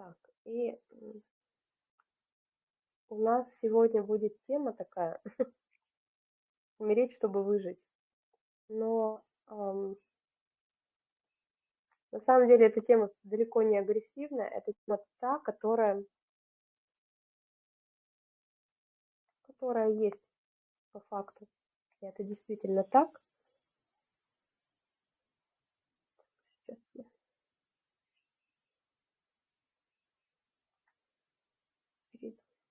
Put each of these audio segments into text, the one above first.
Так, и у нас сегодня будет тема такая умереть, чтобы выжить. Но ам, на самом деле эта тема далеко не агрессивная, это тема та, которая, которая есть по факту. И это действительно так.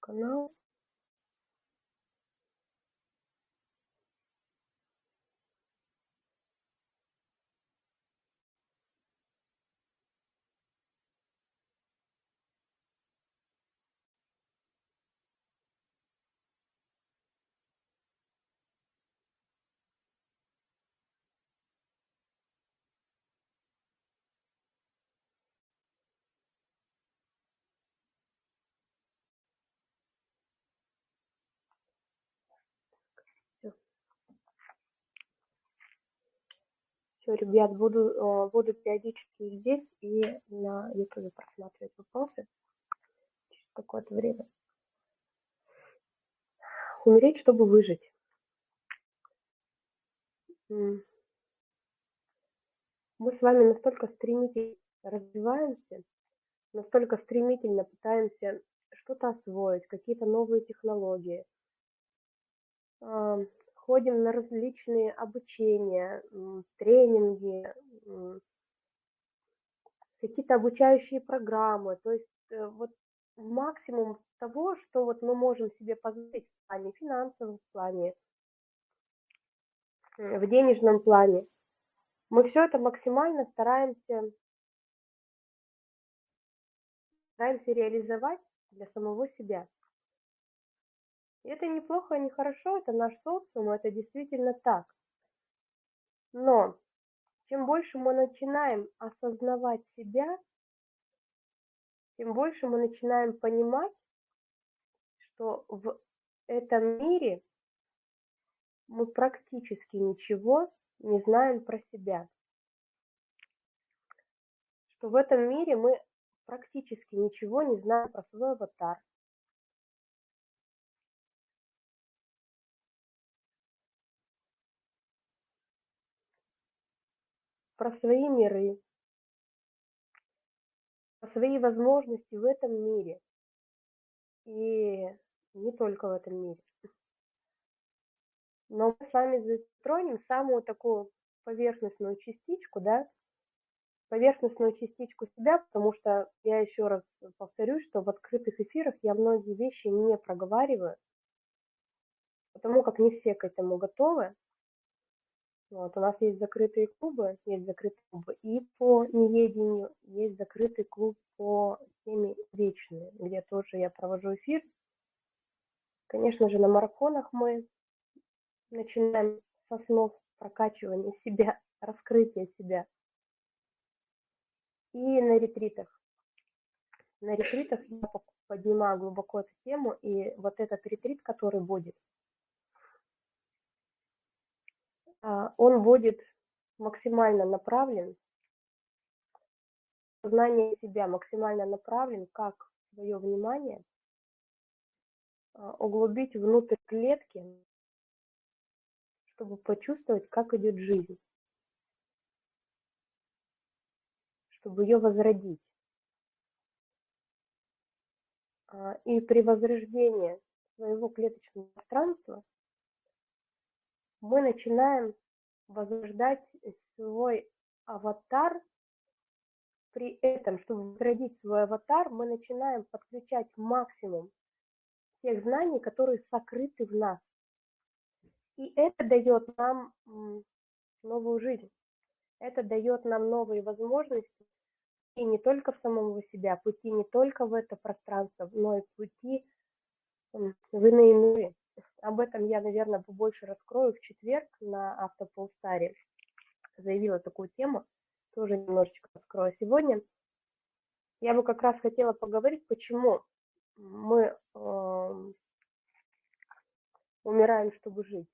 Hello. Все, ребят, буду, э, буду периодически здесь и на ютубе просматривать вопросы через какое-то время. Умереть, чтобы выжить. Мы с вами настолько стремительно развиваемся, настолько стремительно пытаемся что-то освоить, какие-то новые технологии. Ходим на различные обучения, тренинги, какие-то обучающие программы. То есть э, вот максимум того, что вот мы можем себе позволить в плане финансовом, плане м, в денежном плане. Мы все это максимально стараемся стараемся реализовать для самого себя. Это неплохо, не хорошо, это наш социум, это действительно так. Но чем больше мы начинаем осознавать себя, тем больше мы начинаем понимать, что в этом мире мы практически ничего не знаем про себя. Что в этом мире мы практически ничего не знаем про свой аватар. Про свои миры, про свои возможности в этом мире. И не только в этом мире. Но мы с вами затронем самую такую поверхностную частичку, да, поверхностную частичку себя, потому что я еще раз повторюсь, что в открытых эфирах я многие вещи не проговариваю, потому как не все к этому готовы. Вот, у нас есть закрытые клубы, есть закрытые клубы и по неедению, есть закрытый клуб по теме вечные, где тоже я провожу эфир. Конечно же, на марафонах мы начинаем с основ прокачивания себя, раскрытия себя. И на ретритах. На ретритах я поднимаю глубоко эту тему, и вот этот ретрит, который будет, а, он будет максимально направлен, знание себя максимально направлен, как свое внимание а, углубить внутрь клетки, чтобы почувствовать, как идет жизнь, чтобы ее возродить. А, и при возрождении своего клеточного пространства мы начинаем возрождать свой аватар. При этом, чтобы возродить свой аватар, мы начинаем подключать максимум тех знаний, которые сокрыты в нас. И это дает нам новую жизнь. Это дает нам новые возможности и не только в самого себя, пути не только в это пространство, но и пути в иные миры. Об этом я, наверное, побольше раскрою в четверг на автополстаре. Заявила такую тему, тоже немножечко раскрою сегодня. Я бы как раз хотела поговорить, почему мы э, умираем, чтобы жить.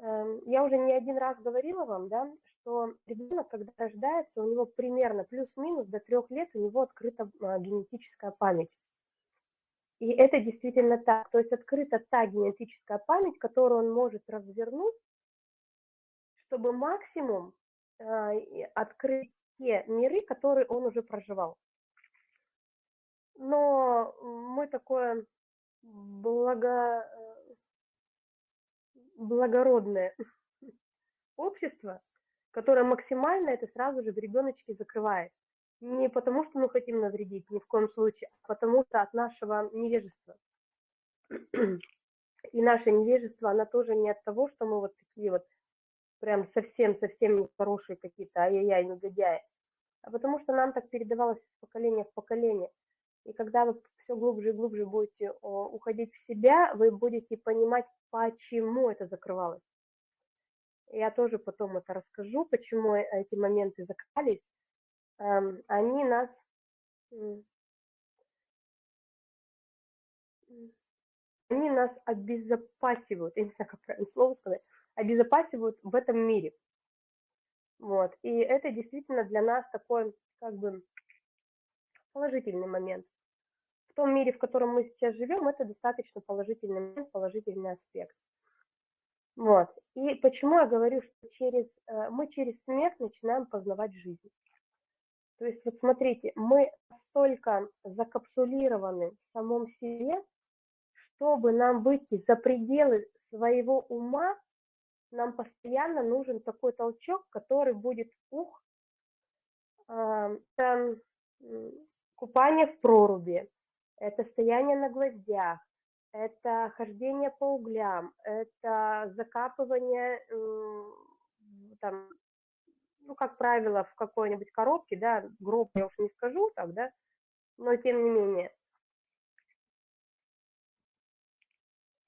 Э, я уже не один раз говорила вам, да, что ребенок, когда рождается, у него примерно плюс-минус до трех лет у него открыта а, генетическая память. И это действительно так. То есть открыта та генетическая память, которую он может развернуть, чтобы максимум э, открыть те миры, которые он уже проживал. Но мы такое благо, э, благородное общество, которое максимально это сразу же в ребеночке закрывает. Не потому, что мы хотим навредить, ни в коем случае, а потому что от нашего невежества. И наше невежество, оно тоже не от того, что мы вот такие вот прям совсем-совсем нехорошие какие-то, ай-яй-яй, негодяи, а потому что нам так передавалось из поколения в поколение. И когда вы все глубже и глубже будете уходить в себя, вы будете понимать, почему это закрывалось. Я тоже потом это расскажу, почему эти моменты закрывались. Эм, они нас они нас обезопасивают, я не знаю, как правильно слово сказать, обезопасивают в этом мире. Вот. И это действительно для нас такой, как бы, положительный момент. В том мире, в котором мы сейчас живем, это достаточно положительный момент, положительный аспект. Вот. И почему я говорю, что через, э, мы через смерть начинаем познавать жизнь. То есть, вот смотрите, мы настолько закапсулированы в самом себе, чтобы нам выйти за пределы своего ума, нам постоянно нужен такой толчок, который будет ух, это купание в проруби, это стояние на гвоздях, это хождение по углям, это закапывание там, ну, как правило, в какой-нибудь коробке, да, гроб я уж не скажу так, да, но тем не менее.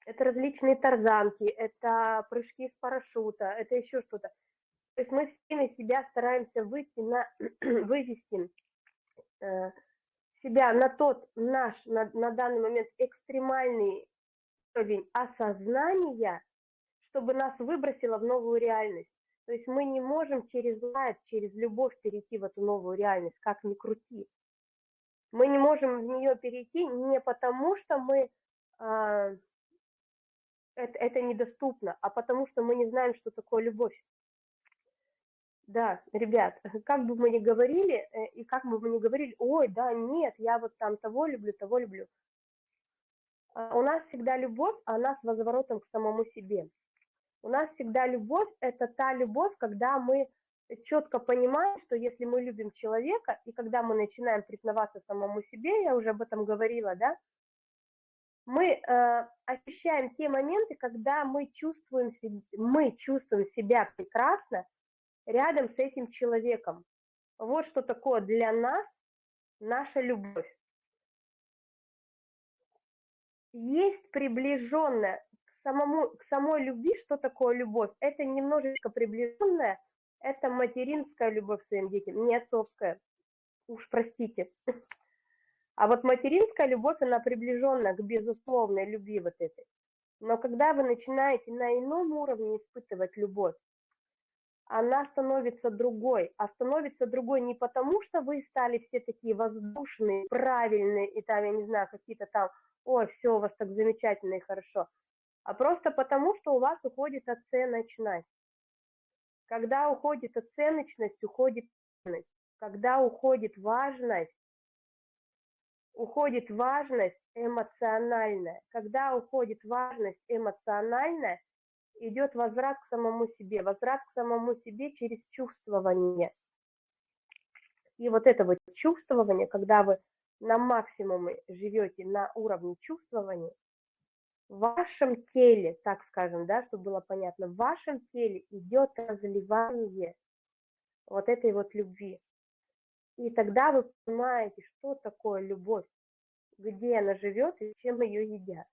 Это различные тарзанки, это прыжки с парашюта, это еще что-то. То есть мы всеми себя стараемся выйти на, вывести э, себя на тот наш, на, на данный момент экстремальный уровень осознания, чтобы нас выбросило в новую реальность. То есть мы не можем через лайт, через любовь перейти в эту новую реальность, как ни крути. Мы не можем в нее перейти не потому, что мы а, это, это недоступно, а потому что мы не знаем, что такое любовь. Да, ребят, как бы мы ни говорили, э, и как бы мы ни говорили, ой, да, нет, я вот там того люблю, того люблю. А у нас всегда любовь, а она с возворотом к самому себе. У нас всегда любовь – это та любовь, когда мы четко понимаем, что если мы любим человека, и когда мы начинаем признаваться самому себе, я уже об этом говорила, да, мы э, ощущаем те моменты, когда мы чувствуем, мы чувствуем себя прекрасно рядом с этим человеком. Вот что такое для нас наша любовь. Есть приближенная самому, к самой любви, что такое любовь? Это немножечко приближенная, это материнская любовь к своим детям, не отцовская. Уж простите. А вот материнская любовь, она приближенная к безусловной любви вот этой. Но когда вы начинаете на ином уровне испытывать любовь, она становится другой. А становится другой не потому, что вы стали все такие воздушные, правильные, и там, я не знаю, какие-то там, ой, все у вас так замечательно и хорошо а просто потому, что у вас уходит оценочность. Когда уходит оценочность, уходит ценность. Когда уходит важность, уходит важность эмоциональная. Когда уходит важность эмоциональная, идет возврат к самому себе. Возврат к самому себе через чувствование. И вот это вот чувствование, когда вы на максимуме живете на уровне чувствования, в вашем теле, так скажем, да, чтобы было понятно, в вашем теле идет разливание вот этой вот любви. И тогда вы понимаете, что такое любовь, где она живет и чем ее едят.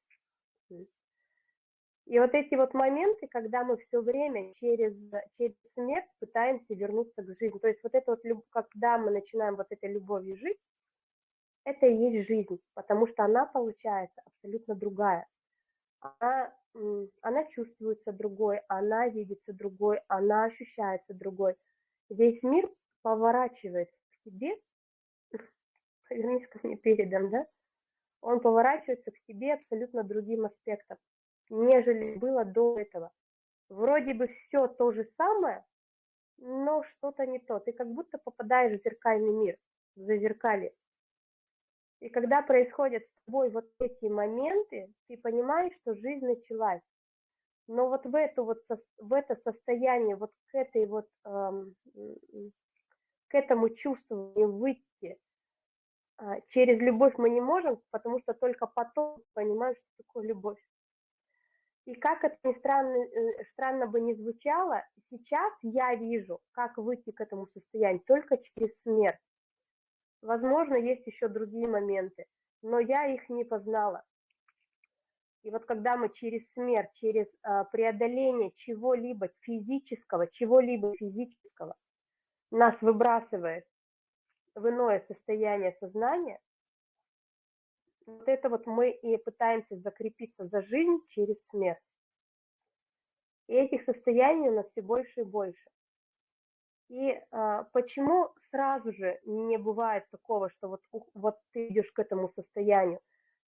И вот эти вот моменты, когда мы все время через, через смерть пытаемся вернуться к жизни. То есть вот это вот, когда мы начинаем вот этой любовью жить, это и есть жизнь, потому что она получается абсолютно другая она, она чувствуется другой, она видится другой, она ощущается другой. весь мир поворачивается к тебе, повернись ко мне передом, да, он поворачивается к тебе абсолютно другим аспектом, нежели было до этого. Вроде бы все то же самое, но что-то не то. Ты как будто попадаешь в зеркальный мир, в зазеркалье. И когда происходят с тобой вот эти моменты, ты понимаешь, что жизнь началась. Но вот в, эту вот, в это состояние, вот к этой вот, к этому чувству выйти э, через любовь мы не можем, потому что только потом понимаем, что такое любовь. И как это ни странно, э, странно бы не звучало, сейчас я вижу, как выйти к этому состоянию только через смерть. Возможно, есть еще другие моменты, но я их не познала. И вот когда мы через смерть, через э, преодоление чего-либо физического, чего-либо физического нас выбрасывает в иное состояние сознания, вот это вот мы и пытаемся закрепиться за жизнь через смерть. И этих состояний у нас все больше и больше. И а, почему сразу же не бывает такого, что вот, вот ты идешь к этому состоянию?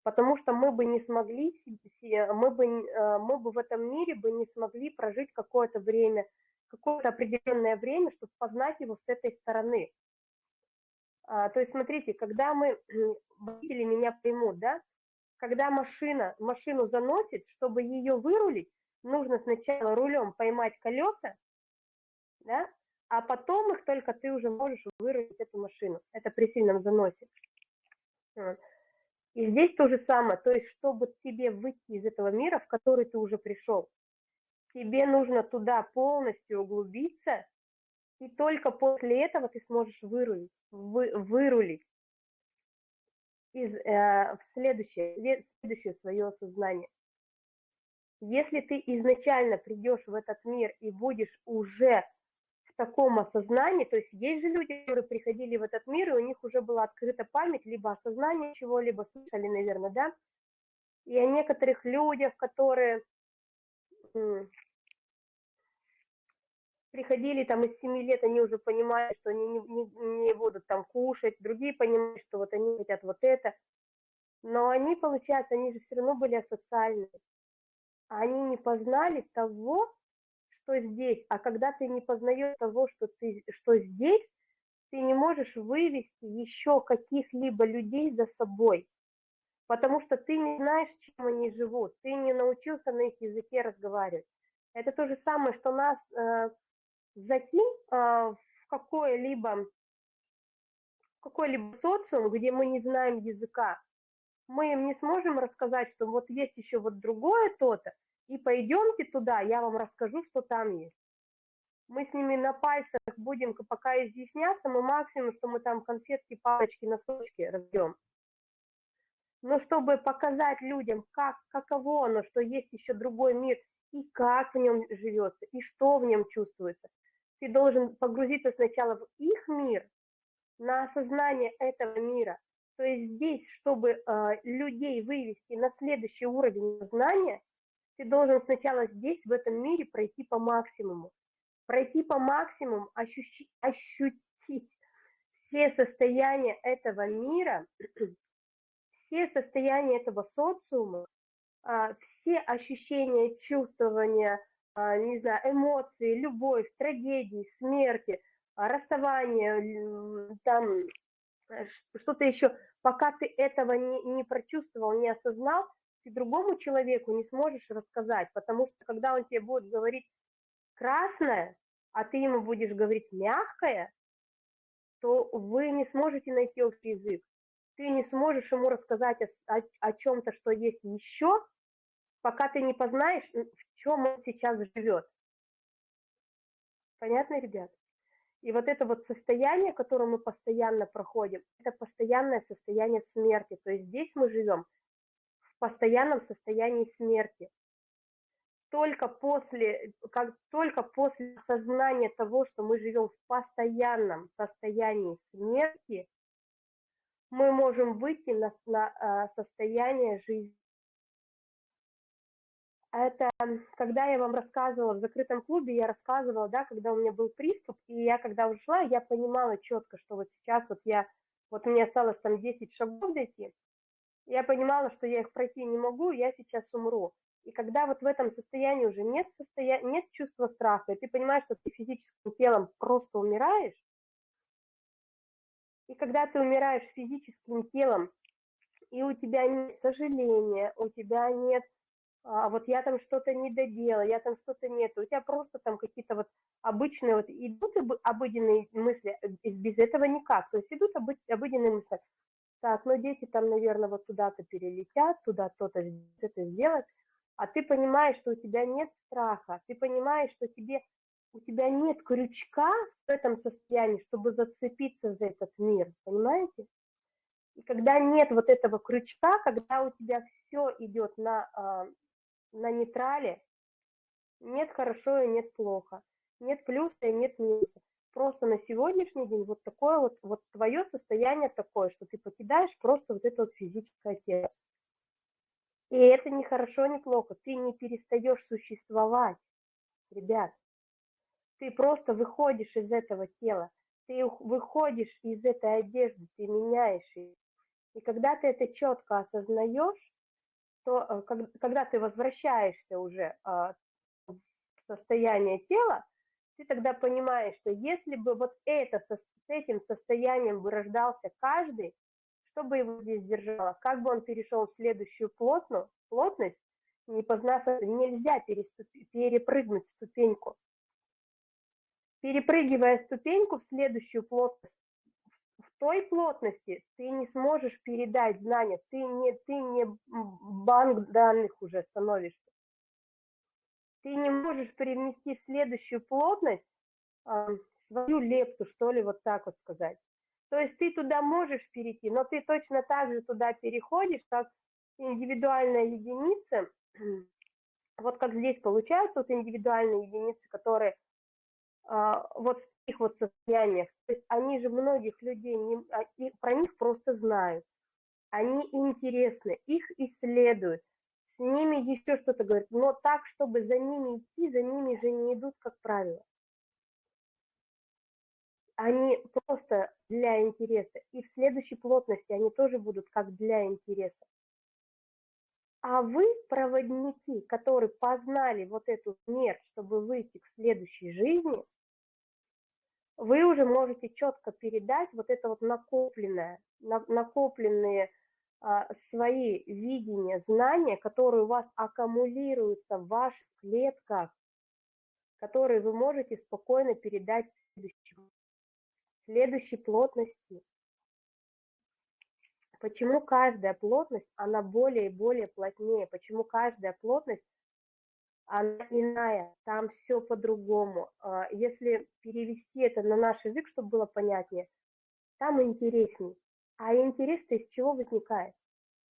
Потому что мы бы не смогли, мы бы, а, мы бы в этом мире бы не смогли прожить какое-то время, какое-то определенное время, чтобы познать его с этой стороны. А, то есть, смотрите, когда мы, водители меня поймут, да, когда машина, машину заносит, чтобы ее вырулить, нужно сначала рулем поймать колеса, да, а потом их только ты уже можешь вырулить эту машину. Это при сильном заносе. И здесь то же самое, то есть, чтобы тебе выйти из этого мира, в который ты уже пришел, тебе нужно туда полностью углубиться, и только после этого ты сможешь вырулить, вы, вырулить из, э, в следующее, в следующее свое сознание. Если ты изначально придешь в этот мир и будешь уже таком осознании, то есть есть же люди, которые приходили в этот мир, и у них уже была открыта память, либо осознание чего-либо, слышали, наверное, да, и о некоторых людях, которые приходили там из семи лет, они уже понимали, что они не, не, не будут там кушать, другие понимают, что вот они хотят вот это, но они, получается, они же все равно были асоциальны, они не познали того, что здесь, а когда ты не познаешь того, что, ты, что здесь, ты не можешь вывести еще каких-либо людей за собой, потому что ты не знаешь, чем они живут, ты не научился на их языке разговаривать. Это то же самое, что нас э, закинь э, в какое-либо какой-либо социум, где мы не знаем языка, мы им не сможем рассказать, что вот есть еще вот другое то-то, и пойдемте туда, я вам расскажу, что там есть. Мы с ними на пальцах будем пока изъясняться, мы максимум, что мы там конфетки, палочки, носочки разбьем. Но чтобы показать людям, как, каково оно, что есть еще другой мир, и как в нем живется, и что в нем чувствуется, ты должен погрузиться сначала в их мир, на осознание этого мира. То есть здесь, чтобы э, людей вывести на следующий уровень знания, ты должен сначала здесь, в этом мире, пройти по максимуму. Пройти по максимуму, ощущи, ощутить все состояния этого мира, все состояния этого социума, а, все ощущения, чувствования, а, не знаю, эмоции, любовь, трагедии, смерти, а, расставание, там э, что-то еще, пока ты этого не, не прочувствовал, не осознал, ты другому человеку не сможешь рассказать, потому что когда он тебе будет говорить красное, а ты ему будешь говорить мягкое, то вы не сможете найти общий язык. Ты не сможешь ему рассказать о, о, о чем-то, что есть еще, пока ты не познаешь, в чем он сейчас живет. Понятно, ребят? И вот это вот состояние, которое мы постоянно проходим, это постоянное состояние смерти. То есть здесь мы живем постоянном состоянии смерти. Только после, как только после осознания того, что мы живем в постоянном состоянии смерти, мы можем выйти на, на а, состояние жизни. это когда я вам рассказывала в закрытом клубе, я рассказывала, да, когда у меня был приступ, и я когда ушла, я понимала четко, что вот сейчас вот я, вот мне осталось там 10 шагов дойти, я понимала, что я их пройти не могу, я сейчас умру. И когда вот в этом состоянии уже нет, состоя... нет чувства страха, и ты понимаешь, что ты физическим телом просто умираешь, и когда ты умираешь физическим телом, и у тебя нет сожаления, у тебя нет, а, вот я там что-то не доделала, я там что-то нет, у тебя просто там какие-то вот обычные вот идут обыденные мысли, без этого никак, то есть идут обыденные мысли, так, ну дети там, наверное, вот туда-то перелетят, туда то-то это сделать, а ты понимаешь, что у тебя нет страха, ты понимаешь, что тебе, у тебя нет крючка в этом состоянии, чтобы зацепиться за этот мир, понимаете? И когда нет вот этого крючка, когда у тебя все идет на, а, на нейтрале, нет хорошо и нет плохо, нет плюса и нет минуса. Просто на сегодняшний день вот такое вот, вот твое состояние такое, что ты покидаешь просто вот это вот физическое тело. И это не хорошо, не плохо. Ты не перестаешь существовать, ребят. Ты просто выходишь из этого тела. Ты выходишь из этой одежды, ты меняешь ее. И когда ты это четко осознаешь, то э, когда ты возвращаешься уже а, в состояние тела, ты тогда понимаешь, что если бы вот это, с этим состоянием бы каждый, что бы его здесь держало? Как бы он перешел в следующую плотную, плотность, не познав нельзя перепрыгнуть ступеньку. Перепрыгивая ступеньку в следующую плотность, в той плотности ты не сможешь передать знания, ты не, ты не банк данных уже становишься. Ты не можешь привнести следующую плотность э, свою лепту, что ли, вот так вот сказать. То есть ты туда можешь перейти, но ты точно так же туда переходишь, как индивидуальная единица. Вот как здесь получается, вот индивидуальные единицы, которые а, вот в их вот состояниях, то есть они же многих людей, не, а, про них просто знают, они интересны, их исследуют, с ними еще что-то говорят, но так, чтобы за ними идти, за ними же не идут, как правило они просто для интереса. И в следующей плотности они тоже будут как для интереса. А вы, проводники, которые познали вот эту смерть, чтобы выйти к следующей жизни, вы уже можете четко передать вот это вот накопленное, накопленные свои видения, знания, которые у вас аккумулируются в ваших клетках, которые вы можете спокойно передать следующему следующей плотности. Почему каждая плотность, она более и более плотнее? Почему каждая плотность, она иная? Там все по-другому. А, если перевести это на наш язык, чтобы было понятнее, там интересней. А интерес-то из чего возникает?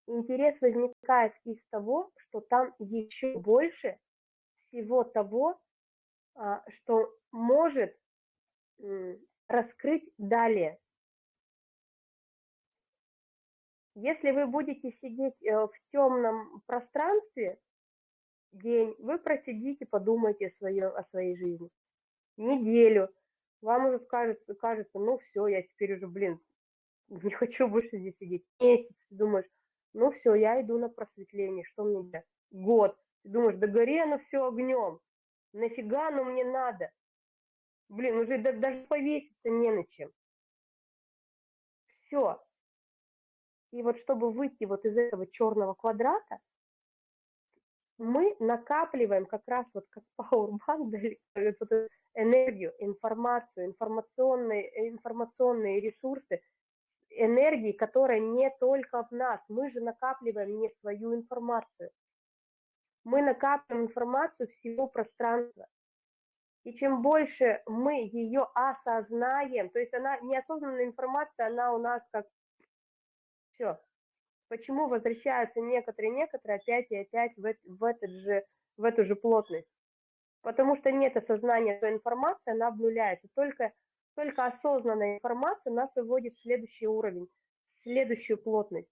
Интерес возникает из того, что там еще больше всего того, а, что может раскрыть далее. Если вы будете сидеть э, в темном пространстве день, вы просидите, подумайте о, своем, о своей жизни. Неделю. Вам уже кажется, кажется, ну все, я теперь уже, блин, не хочу больше здесь сидеть. Месяц, ты думаешь, ну все, я иду на просветление, что мне делать? Год. Ты думаешь, да гори оно все огнем. Нафига оно мне надо? Блин, уже даже повеситься не на чем. Все. И вот чтобы выйти вот из этого черного квадрата, мы накапливаем как раз вот как да, вот энергию, информацию, информационные, информационные ресурсы, энергии, которая не только в нас. Мы же накапливаем не свою информацию. Мы накапливаем информацию всего пространства. И чем больше мы ее осознаем, то есть она неосознанная информация, она у нас как все. Почему возвращаются некоторые, некоторые опять и опять в, в, этот же, в эту же плотность? Потому что нет осознания той информации, она обнуляется. Только, только осознанная информация нас выводит в следующий уровень, в следующую плотность.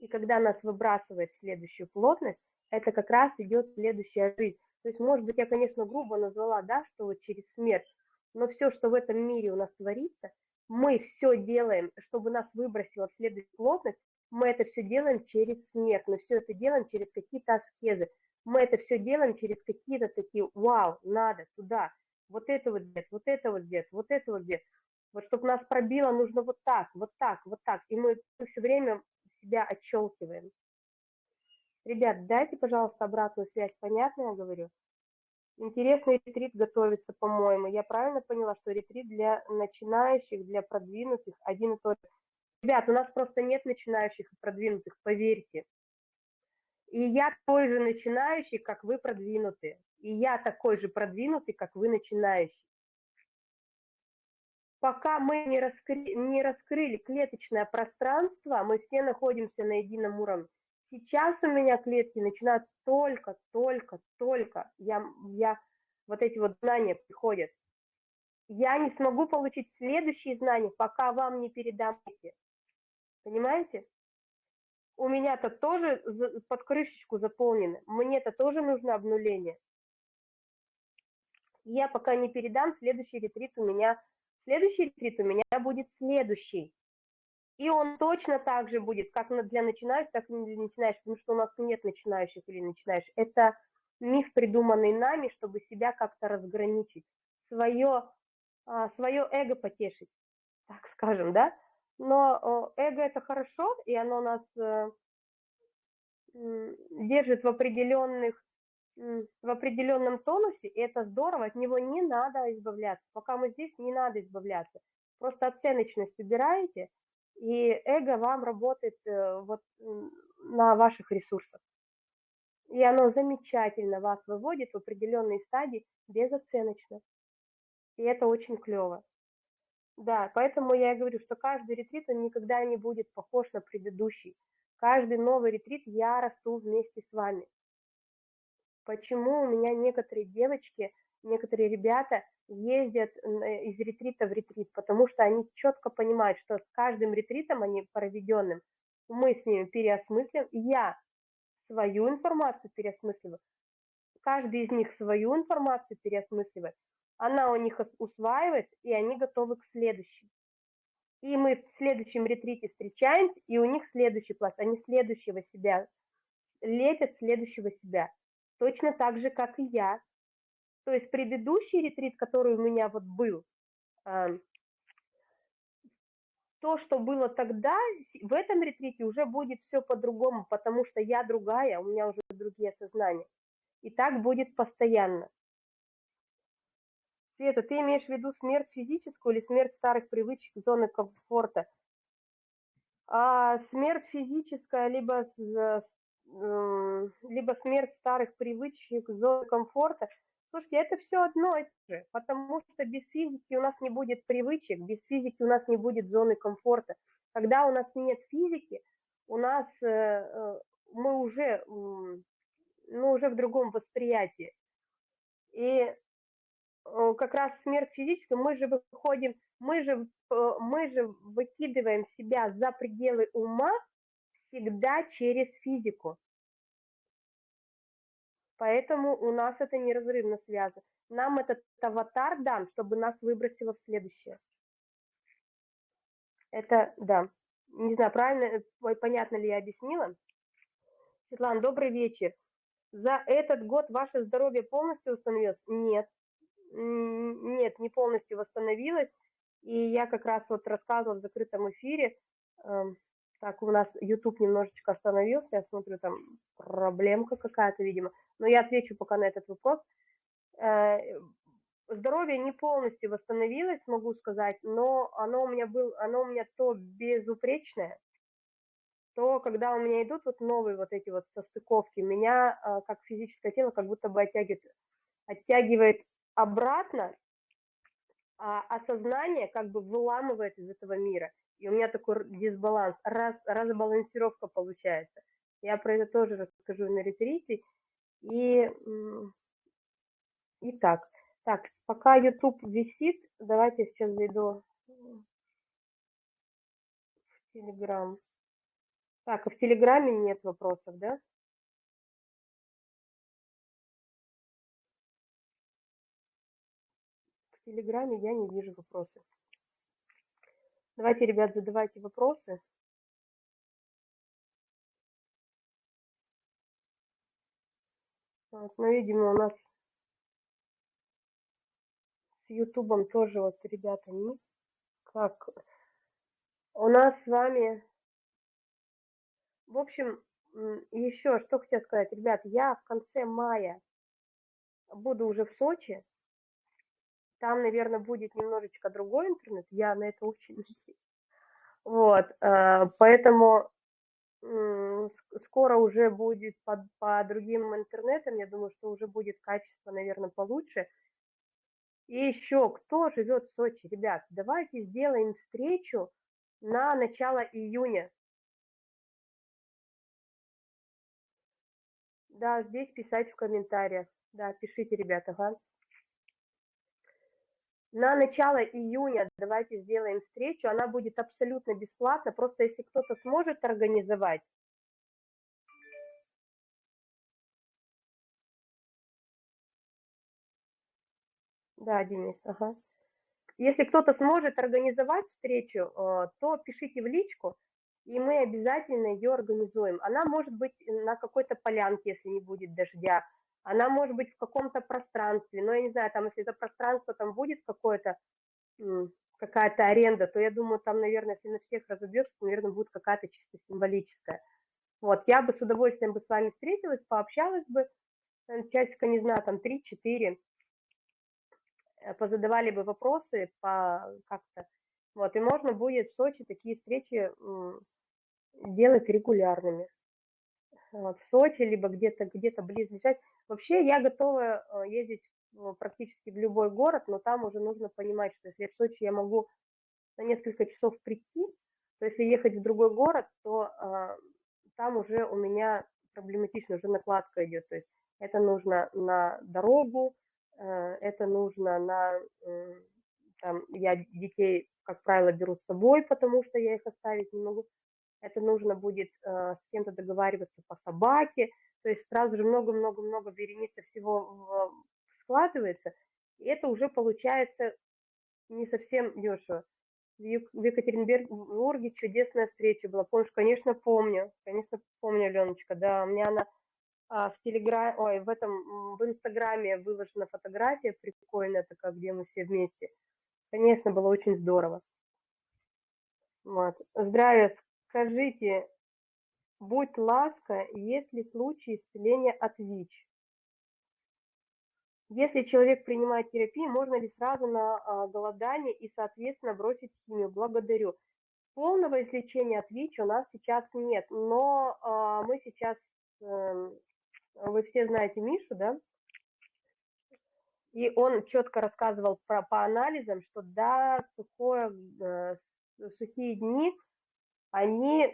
И когда нас выбрасывает в следующую плотность, это как раз идет следующая жизнь. То есть, может быть, я, конечно, грубо назвала, да, что вот через смерть, но все, что в этом мире у нас творится, мы все делаем, чтобы нас выбросило в следующую плотность, мы это все делаем через смерть, мы все это делаем через какие-то аскезы, мы это все делаем через какие-то такие, вау, надо туда, вот это вот где вот это вот где вот это вот где Вот чтобы нас пробило, нужно вот так, вот так, вот так. И мы все время себя отщелкиваем. Ребят, дайте, пожалуйста, обратную связь. Понятно я говорю? Интересный ретрит готовится, по-моему. Я правильно поняла, что ретрит для начинающих, для продвинутых один и тот же. Ребят, у нас просто нет начинающих и продвинутых, поверьте. И я такой же начинающий, как вы продвинутые. И я такой же продвинутый, как вы начинающий. Пока мы не раскрыли, не раскрыли клеточное пространство, мы все находимся на едином уровне. Сейчас у меня клетки начинают только, только, только, я, я, вот эти вот знания приходят. Я не смогу получить следующие знания, пока вам не передам эти. Понимаете? У меня-то тоже под крышечку заполнено. Мне-то тоже нужно обнуление. Я пока не передам, следующий ретрит у меня, следующий ретрит у меня будет следующий. И он точно так же будет, как для начинающих, так и для начинающих, потому что у нас нет начинающих или начинающих. Это миф, придуманный нами, чтобы себя как-то разграничить, свое, а, свое эго потешить, так скажем, да? Но эго это хорошо, и оно нас э, держит в определенных в определенном тонусе, и это здорово, от него не надо избавляться. Пока мы здесь, не надо избавляться. Просто оценочность убираете, и эго вам работает э, вот на ваших ресурсах. И оно замечательно вас выводит в определенные стадии безоценочно. И это очень клево. Да, поэтому я и говорю, что каждый ретрит, он никогда не будет похож на предыдущий. Каждый новый ретрит я расту вместе с вами. Почему у меня некоторые девочки, некоторые ребята ездят э, из ретрита в ретрит, потому что они четко понимают, что с каждым ретритом, они проведенным, мы с ними переосмыслим, я свою информацию переосмысливаю, каждый из них свою информацию переосмысливает, она у них усваивает, и они готовы к следующему. И мы в следующем ретрите встречаемся, и у них следующий пласт, они следующего себя лепят следующего себя. Точно так же, как и я. То есть предыдущий ретрит, который у меня вот был, то, что было тогда, в этом ретрите уже будет все по-другому, потому что я другая, у меня уже другие сознания. И так будет постоянно. Света, ты имеешь в виду смерть физическую или смерть старых привычек, зоны комфорта? А смерть физическая, либо, либо смерть старых привычек, зоны комфорта – Слушайте, это все одно и то же, потому что без физики у нас не будет привычек, без физики у нас не будет зоны комфорта. Когда у нас нет физики, у нас э, э мы уже, мы уже в другом восприятии. И э, как раз смерть физическая, мы же выходим, мы же, мы же выкидываем себя за пределы ума всегда через физику. Поэтому у нас это неразрывно связано. Нам этот аватар дан, чтобы нас выбросило в следующее. Это, да. Не знаю, правильно, э, понятно ли я объяснила. Светлана, добрый вечер. За этот год ваше здоровье полностью восстановилось? Нет. Нет, не полностью восстановилось. И я как раз вот рассказывала в закрытом эфире, эм, так, у нас YouTube немножечко остановился, я смотрю, там проблемка какая-то, видимо. Но я отвечу пока на этот вопрос. Э, здоровье не полностью восстановилось, могу сказать, но оно у меня был, оно у меня то безупречное, то когда у меня идут вот новые вот эти вот состыковки, меня э, как физическое тело как будто бы оттягивает, оттягивает обратно, а осознание как бы выламывает из этого мира и у меня такой дисбаланс, раз, разбалансировка получается. Я про это тоже расскажу на ретрите. И, и так, так, пока YouTube висит, давайте сейчас зайду в Telegram. Так, а в Телеграме нет вопросов, да? В Телеграме я не вижу вопросов. Давайте, ребят, задавайте вопросы. Вот, ну, видимо, у нас с Ютубом тоже вот, ребята, не как у нас с вами, в общем, еще что хотел сказать, ребят, я в конце мая буду уже в Сочи, там, наверное, будет немножечко другой интернет, я на это очень надеюсь. Вот, э, поэтому скоро уже будет по, по другим интернетам, я думаю, что уже будет качество, наверное, получше. И еще, кто живет в Сочи, ребят, давайте сделаем встречу на начало июня. Да, здесь писать в комментариях. Да, пишите, ребята, ага. На начало июня давайте сделаем встречу. Она будет абсолютно бесплатна. Просто если кто-то сможет организовать, Да, Денис, ага. Если кто-то сможет организовать встречу, э, то пишите в личку, и мы обязательно ее организуем. Она может быть на какой-то полянке, если не будет дождя, она может быть в каком-то пространстве, но я не знаю, там, если это пространство там будет какое-то, какая-то аренда, то я думаю, там, наверное, если на всех разобьется, то, наверное, будет какая-то чисто символическая. Вот, я бы с удовольствием бы с вами встретилась, пообщалась бы, э, часика, не знаю, там, 3-4, э, позадавали бы вопросы по как-то, вот, и можно будет в Сочи такие встречи делать регулярными. В Сочи, либо где-то где-то близлежать. Вообще я готова э, ездить практически в любой город, но там уже нужно понимать, что если в Сочи я могу на несколько часов прийти, то если ехать в другой город, то а, там уже у меня проблематично, уже накладка идет. То есть это нужно на дорогу, э, это нужно на... Э, там, я детей, как правило, беру с собой, потому что я их оставить не могу. Это нужно будет э, с кем-то договариваться по собаке, то есть сразу же много-много-много вереница всего складывается, и это уже получается не совсем дешево. В Екатеринбурге чудесная встреча была. Помнишь, конечно, помню. Конечно, помню, Аленочка. Да, у меня она а, в телеграме, ой, в этом, в инстаграме выложена фотография прикольная такая, где мы все вместе. Конечно, было очень здорово. Вот. Здравия, скажите, Будь ласка, есть ли случаи исцеления от ВИЧ? Если человек принимает терапию, можно ли сразу на а, голодание и, соответственно, бросить химию? Благодарю. Полного излечения от ВИЧ у нас сейчас нет, но а, мы сейчас, эм, вы все знаете Мишу, да? И он четко рассказывал про, по анализам, что да, сухое, э, сухие дни, они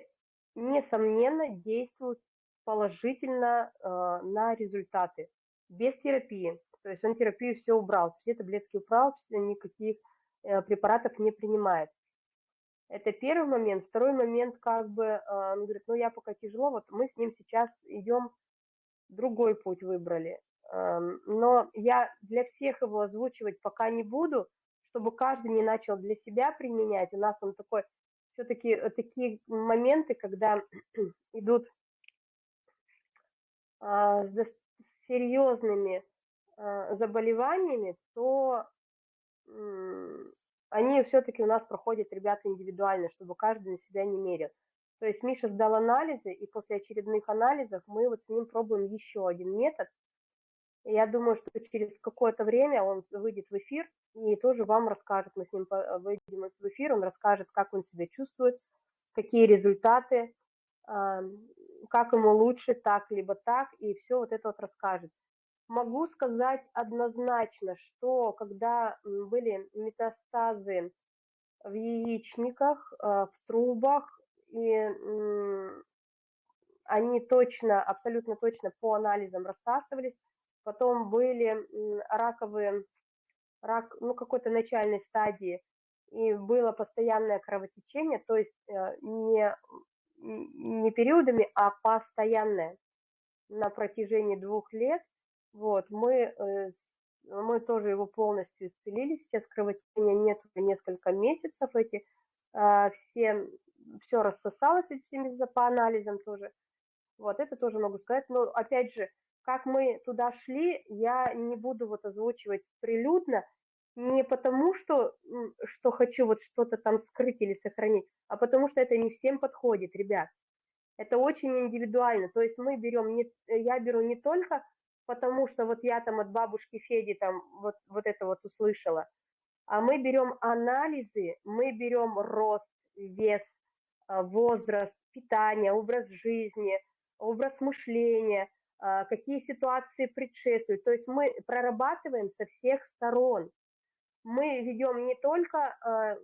несомненно, действуют положительно э, на результаты без терапии. То есть он терапию все убрал, все таблетки убрал, никаких э, препаратов не принимает. Это первый момент. Второй момент, как бы, э, он говорит, ну я пока тяжело, вот мы с ним сейчас идем, другой путь выбрали. Э, но я для всех его озвучивать пока не буду, чтобы каждый не начал для себя применять. У нас он такой все-таки э, такие моменты, когда идут а, с серьезными а, заболеваниями, то они все-таки у нас проходят, ребята, индивидуально, чтобы каждый на себя не мерил. То есть Миша сдал анализы, и после очередных анализов мы вот с ним пробуем еще один метод, я думаю, что через какое-то время он выйдет в эфир и тоже вам расскажет. Мы с ним выйдем в эфир, он расскажет, как он себя чувствует, какие результаты, как ему лучше, так либо так, и все вот это вот расскажет. Могу сказать однозначно, что когда были метастазы в яичниках, а, в трубах, и они точно, абсолютно точно по анализам рассасывались, потом были раковые, рак, ну, какой-то начальной стадии, и было постоянное кровотечение, то есть э, не, не периодами, а постоянное на протяжении двух лет. Вот, мы э, мы тоже его полностью исцелили, сейчас кровотечения нет уже несколько месяцев, эти э, все, все рассосалось этими по анализам тоже. Вот это тоже могу сказать. Но опять же, как мы туда шли, я не буду вот озвучивать прилюдно, не потому, что, что хочу вот что-то там скрыть или сохранить, а потому что это не всем подходит, ребят. Это очень индивидуально. То есть мы берем, не, я беру не только потому, что вот я там от бабушки Феди там вот, вот это вот услышала, а мы берем анализы, мы берем рост, вес, а, возраст, питание, образ жизни, образ мышления, а, какие ситуации предшествуют. То есть мы прорабатываем со всех сторон. Мы ведем не только, а,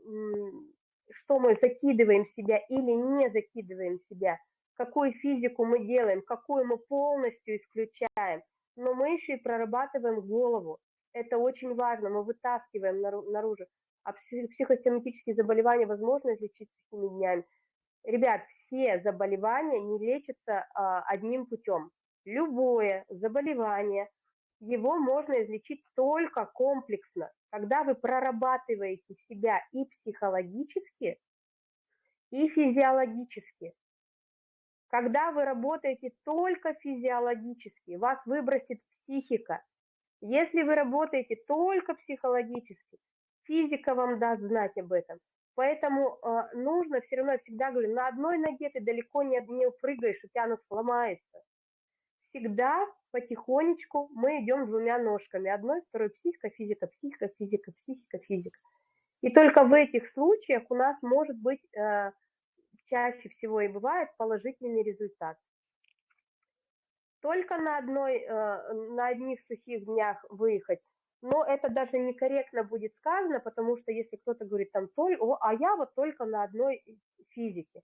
что мы закидываем себя или не закидываем себя, какую физику мы делаем, какую мы полностью исключаем, но мы еще и прорабатываем голову. Это очень важно, мы вытаскиваем наружу. А психосоматические заболевания возможно излечить такими днями. Ребят, все заболевания не лечатся а, одним путем. Любое заболевание, его можно излечить только комплексно, когда вы прорабатываете себя и психологически, и физиологически. Когда вы работаете только физиологически, вас выбросит психика. Если вы работаете только психологически, физика вам даст знать об этом. Поэтому э, нужно все равно, всегда говорю, на одной ноге ты далеко не, не упрыгаешь, у тебя она сломается. Всегда потихонечку мы идем двумя ножками. Одной, второй психика, физика, психика, физика, психика, физика. И только в этих случаях у нас может быть э, чаще всего и бывает положительный результат. Только на, одной, э, на одних сухих днях выехать но это даже некорректно будет сказано, потому что если кто-то говорит там, о, а я вот только на одной физике.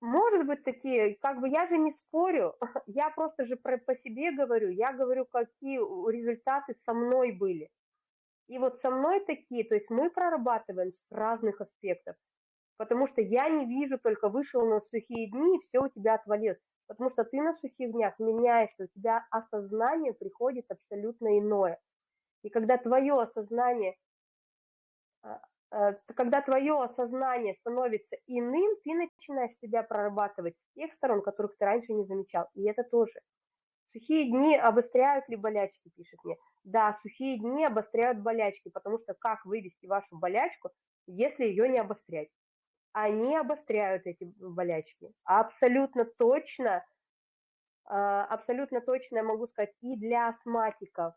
Может быть такие, как бы я же не спорю, я просто же про, по себе говорю, я говорю, какие результаты со мной были. И вот со мной такие, то есть мы прорабатываем с разных аспектов, потому что я не вижу, только вышел на сухие дни, и все у тебя отвалилось. Потому что ты на сухих днях меняешься, у тебя осознание приходит абсолютно иное. И когда твое осознание, а, а, когда твое осознание становится иным, ты начинаешь себя прорабатывать с тех сторон, которых ты раньше не замечал. И это тоже. Сухие дни обостряют ли болячки, пишет мне. Да, сухие дни обостряют болячки, потому что как вывести вашу болячку, если ее не обострять? Они обостряют эти болячки. Абсолютно точно, а, абсолютно точно я могу сказать и для астматиков.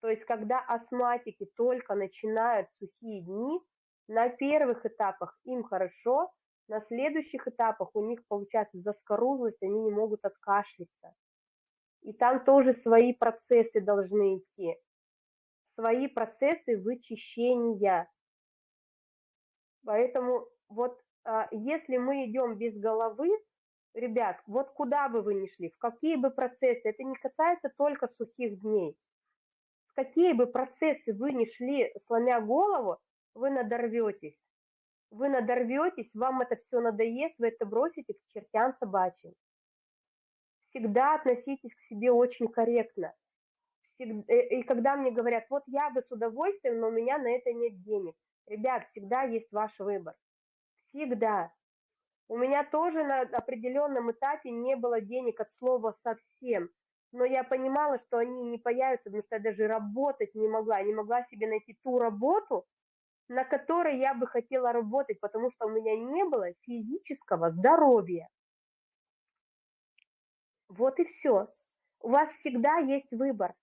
То есть, когда астматики только начинают сухие дни, на первых этапах им хорошо, на следующих этапах у них получается заскорузлость, они не могут откашляться. И там тоже свои процессы должны идти. Свои процессы вычищения. Поэтому вот если мы идем без головы, ребят, вот куда бы вы ни шли, в какие бы процессы, это не касается только сухих дней, в какие бы процессы вы ни шли, сломя голову, вы надорветесь. Вы надорветесь, вам это все надоест, вы это бросите к чертям собачьим. Всегда относитесь к себе очень корректно. Э, и когда мне говорят, вот я бы с удовольствием, но у меня на это нет денег. Ребят, всегда есть ваш выбор всегда. У меня тоже на определенном этапе не было денег от слова совсем, но я понимала, что они не появятся, потому что я даже работать не могла, не могла себе найти ту работу, на которой я бы хотела работать, потому что у меня не было физического здоровья. Вот и все. У вас всегда есть выбор.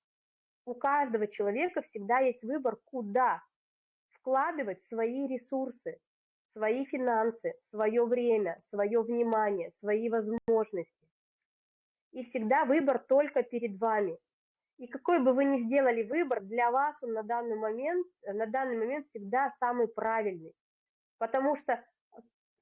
У каждого человека всегда есть выбор, куда вкладывать свои ресурсы свои финансы, свое время, свое внимание, свои возможности. И всегда выбор только перед вами. И какой бы вы ни сделали выбор, для вас он на данный момент, на данный момент всегда самый правильный. Потому что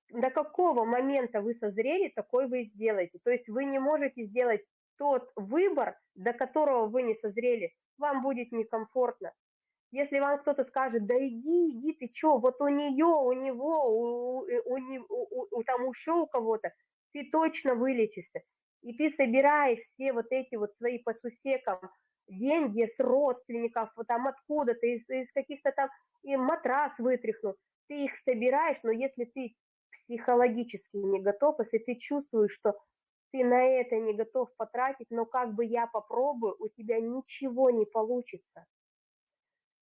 до какого момента вы созрели, такой вы и сделаете. То есть вы не можете сделать тот выбор, до которого вы не созрели. Вам будет некомфортно. Если вам кто-то скажет, да иди, иди, ты что, вот у нее, у него, у, у, у, у там еще у кого-то, ты точно вылечишься. И ты собираешь все вот эти вот свои по сусекам деньги с родственников, вот там откуда-то, из, из каких-то там, и матрас вытряхнул, ты их собираешь, но если ты психологически не готов, если ты чувствуешь, что ты на это не готов потратить, но как бы я попробую, у тебя ничего не получится.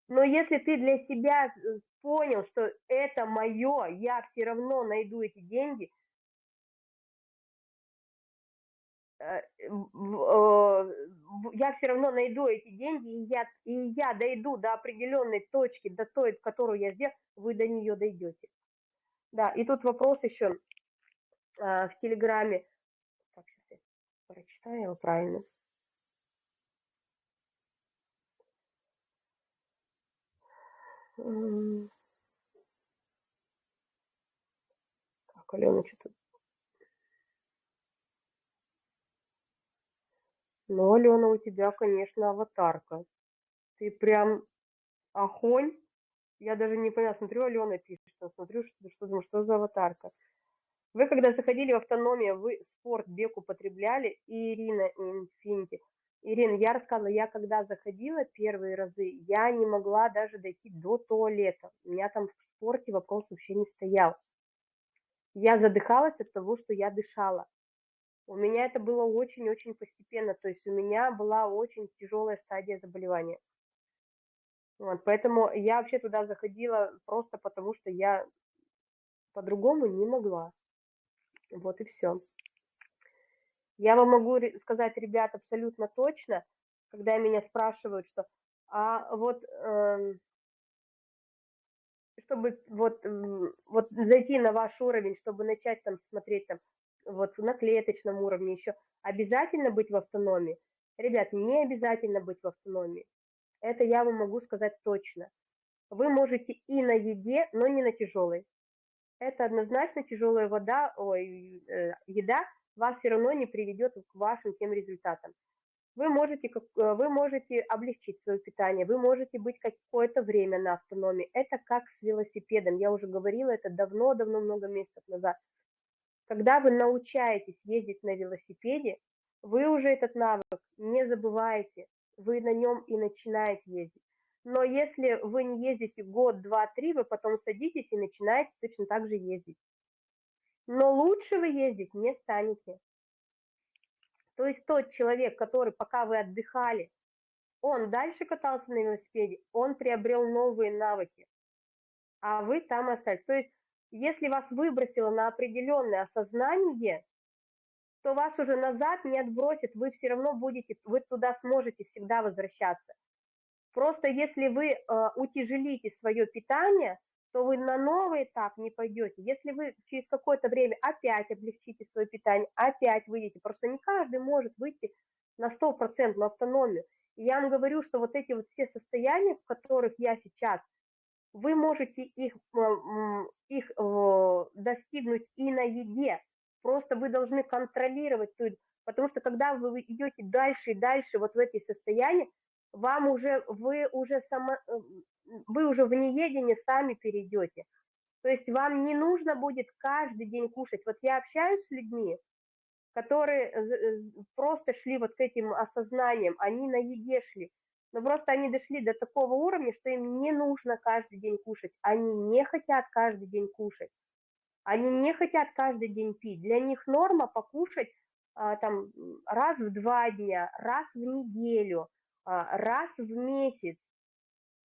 Но если ты для себя э, понял, что это мое, я все равно найду эти деньги, э, э, я все равно найду эти деньги, и я, и я дойду до определенной точки, до той, которую я сделал, вы до нее дойдете. Да, и тут вопрос еще в Телеграме. Так, сейчас я прочитаю его правильно. Так, Алена, что-то... Ну, Алена, у тебя, конечно, аватарка. Ты прям огонь. Я даже не поняла, смотрю, Алена пишет, смотрю, что, что, думаю, что за аватарка. Вы, когда заходили в автономию, вы спорт, бег употребляли, и Ирина Инфинити. Ирина, я рассказывала, я когда заходила первые разы, я не могла даже дойти до туалета. У меня там в спорте вопрос вообще не стоял. Я задыхалась от того, что я дышала. У меня это было очень-очень постепенно, то есть у меня была очень тяжелая стадия заболевания. Вот, поэтому я вообще туда заходила просто потому, что я по-другому не могла. Вот и все. Я вам могу сказать, ребят, абсолютно точно, когда меня спрашивают, что а вот э, чтобы вот, вот зайти на ваш уровень, чтобы начать там смотреть там вот на клеточном уровне еще, обязательно быть в автономии? Ребят, не обязательно быть в автономии. Это я вам могу сказать точно. Вы можете и на еде, но не на тяжелой. Это однозначно тяжелая вода, ой, э, еда вас все равно не приведет к вашим тем результатам. Вы можете, э, вы можете облегчить свое питание, вы можете быть какое-то время на автономии. Это как с велосипедом. Я уже говорила это давно-давно, много месяцев назад. Когда вы научаетесь ездить на велосипеде, вы уже этот навык не забываете, вы на нем и начинаете ездить. Но если вы не ездите год, два, три, вы потом садитесь и начинаете точно так же ездить но лучше вы ездить не станете. То есть тот человек, который пока вы отдыхали, он дальше катался на велосипеде, он приобрел новые навыки, а вы там остались. То есть если вас выбросило на определенное осознание, то вас уже назад не отбросит, вы все равно будете, вы туда сможете всегда возвращаться. Просто если вы э, утяжелите свое питание, то вы на новый этап не пойдете. Если вы через какое-то время опять облегчите свое питание, опять выйдете, просто не каждый может выйти на 100% на автономию. И я вам говорю, что вот эти вот все состояния, в которых я сейчас, вы можете их, их достигнуть и на еде, просто вы должны контролировать, потому что когда вы идете дальше и дальше вот в эти состояния, вам уже, вы уже само, вы уже в неедение сами перейдете. То есть вам не нужно будет каждый день кушать. Вот я общаюсь с людьми, которые э, просто шли вот к этим осознаниям, они на еде шли, но просто они дошли до такого уровня, что им не нужно каждый день кушать, они не хотят каждый день кушать, они не хотят каждый день пить. Для них норма покушать а, там раз в два дня, раз в неделю, а, раз в месяц,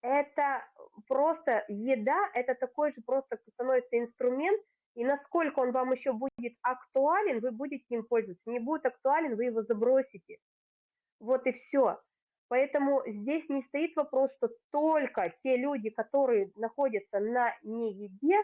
это просто еда, это такой же просто становится инструмент, и насколько он вам еще будет актуален, вы будете им пользоваться. Не будет актуален, вы его забросите. Вот и все. Поэтому здесь не стоит вопрос, что только те люди, которые находятся на нееде,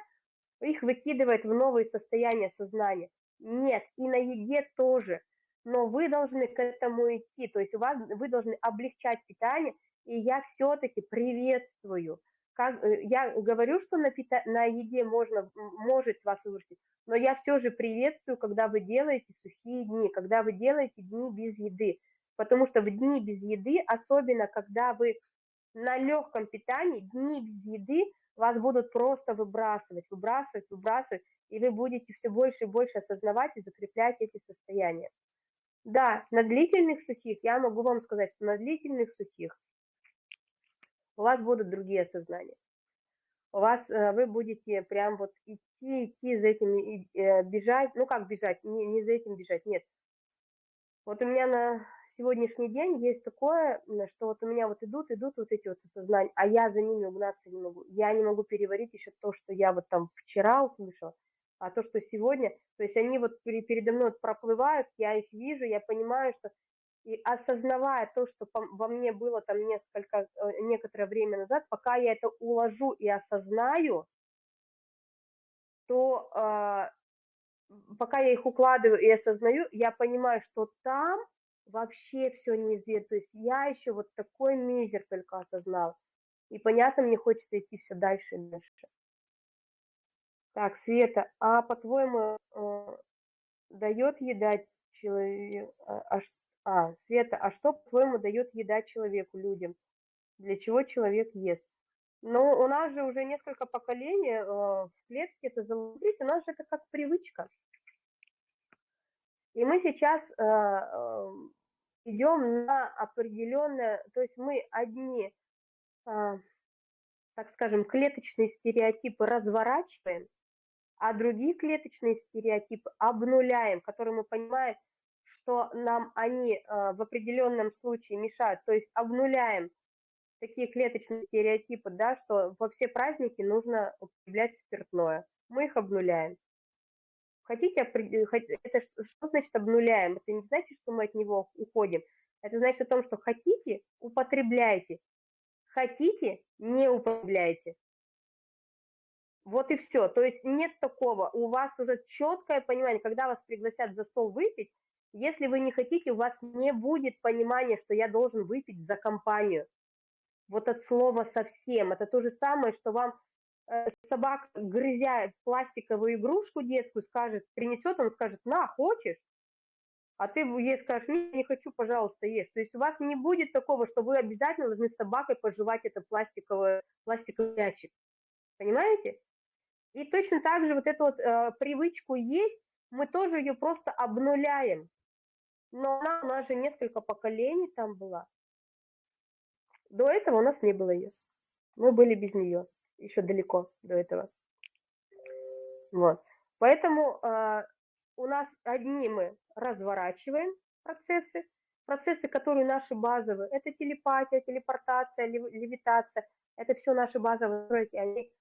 их выкидывает в новые состояния сознания. Нет, и на еде тоже. Но вы должны к этому идти, то есть у вас, вы должны облегчать питание – и я все-таки приветствую. Как, э, я говорю, что на, пита, на еде можно, может вас вырастить, но я все же приветствую, когда вы делаете сухие дни, когда вы делаете дни без еды. Потому что в дни без еды, особенно когда вы на легком питании, дни без еды вас будут просто выбрасывать, выбрасывать, выбрасывать, и вы будете все больше и больше осознавать и закреплять эти состояния. Да, на длительных сухих я могу вам сказать, что на длительных сухих у вас будут другие осознания. У вас э, вы будете прям вот идти, идти за этим, э, бежать, ну как бежать, не, не за этим бежать, нет. Вот у меня на сегодняшний день есть такое, что вот у меня вот идут, идут вот эти вот осознания, а я за ними угнаться не могу. Я не могу переварить еще то, что я вот там вчера услышала, а то, что сегодня, то есть они вот передо мной проплывают, я их вижу, я понимаю, что и осознавая то, что во мне было там несколько, э, некоторое время назад, пока я это уложу и осознаю, то э, пока я их укладываю и осознаю, я понимаю, что там вообще все неизвестно. То есть я еще вот такой мизер только осознал. И понятно, мне хочется идти все дальше и дальше. Так, Света, а по-твоему, э, дает еда человек... А, а, а, Света, а что, по-твоему, дает еда человеку, людям? Для чего человек ест? Ну, у нас же уже несколько поколений э, в клетке это заложить, у нас же это как привычка. И мы сейчас э, э, идем на определенное, то есть мы одни, э, так скажем, клеточные стереотипы разворачиваем, а другие клеточные стереотипы обнуляем, которые мы понимаем, что нам они э, в определенном случае мешают, то есть обнуляем такие клеточные стереотипы, да, что во все праздники нужно употреблять спиртное. Мы их обнуляем. Хотите, это что значит обнуляем? Это не значит, что мы от него уходим. Это значит о том, что хотите, употребляйте. Хотите, не употребляйте. Вот и все. То есть нет такого. У вас уже четкое понимание, когда вас пригласят за стол выпить, если вы не хотите, у вас не будет понимания, что я должен выпить за компанию. Вот от слова совсем. Это то же самое, что вам э, собака, грызя пластиковую игрушку детскую, скажет, принесет, он скажет, на, хочешь? А ты ей скажешь, не, не хочу, пожалуйста, ешь. То есть у вас не будет такого, что вы обязательно должны с собакой пожевать это пластиковый, пластиковый мячик. Понимаете? И точно так же вот эту вот э, привычку есть, мы тоже ее просто обнуляем. Но она у нас же несколько поколений там была. До этого у нас не было ее. Мы были без нее. Еще далеко до этого. Вот. Поэтому э, у нас одни мы разворачиваем процессы, процессы, которые наши базовые, это телепатия, телепортация, левитация, это все наши базовые настройки, они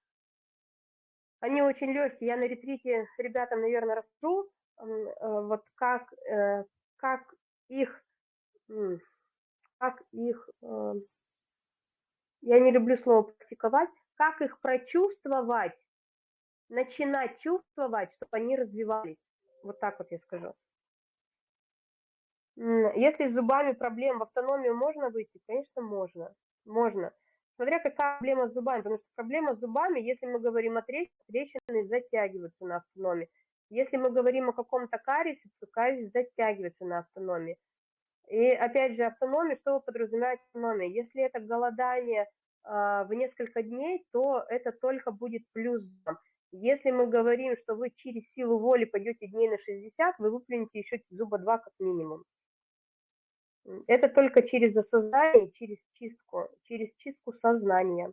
они очень легкие. Я на ретрите ребятам, наверное, расскажу, э, вот как, э, как их, как их, э, я не люблю слово практиковать, как их прочувствовать, начинать чувствовать, чтобы они развивались. Вот так вот я скажу. Если с зубами проблем в автономию можно выйти, конечно, можно. Можно смотря какая проблема с зубами, потому что проблема с зубами, если мы говорим о трещинах, трещины затягиваются на автономии. Если мы говорим о каком-то кариесе, то кариес затягивается на автономии. И опять же, автономия, что подразумевает автономия? Если это голодание э, в несколько дней, то это только будет плюс. Если мы говорим, что вы через силу воли пойдете дней на 60, вы выплюнете еще зуба 2 как минимум. Это только через осознание, через чистку, через чистку сознания.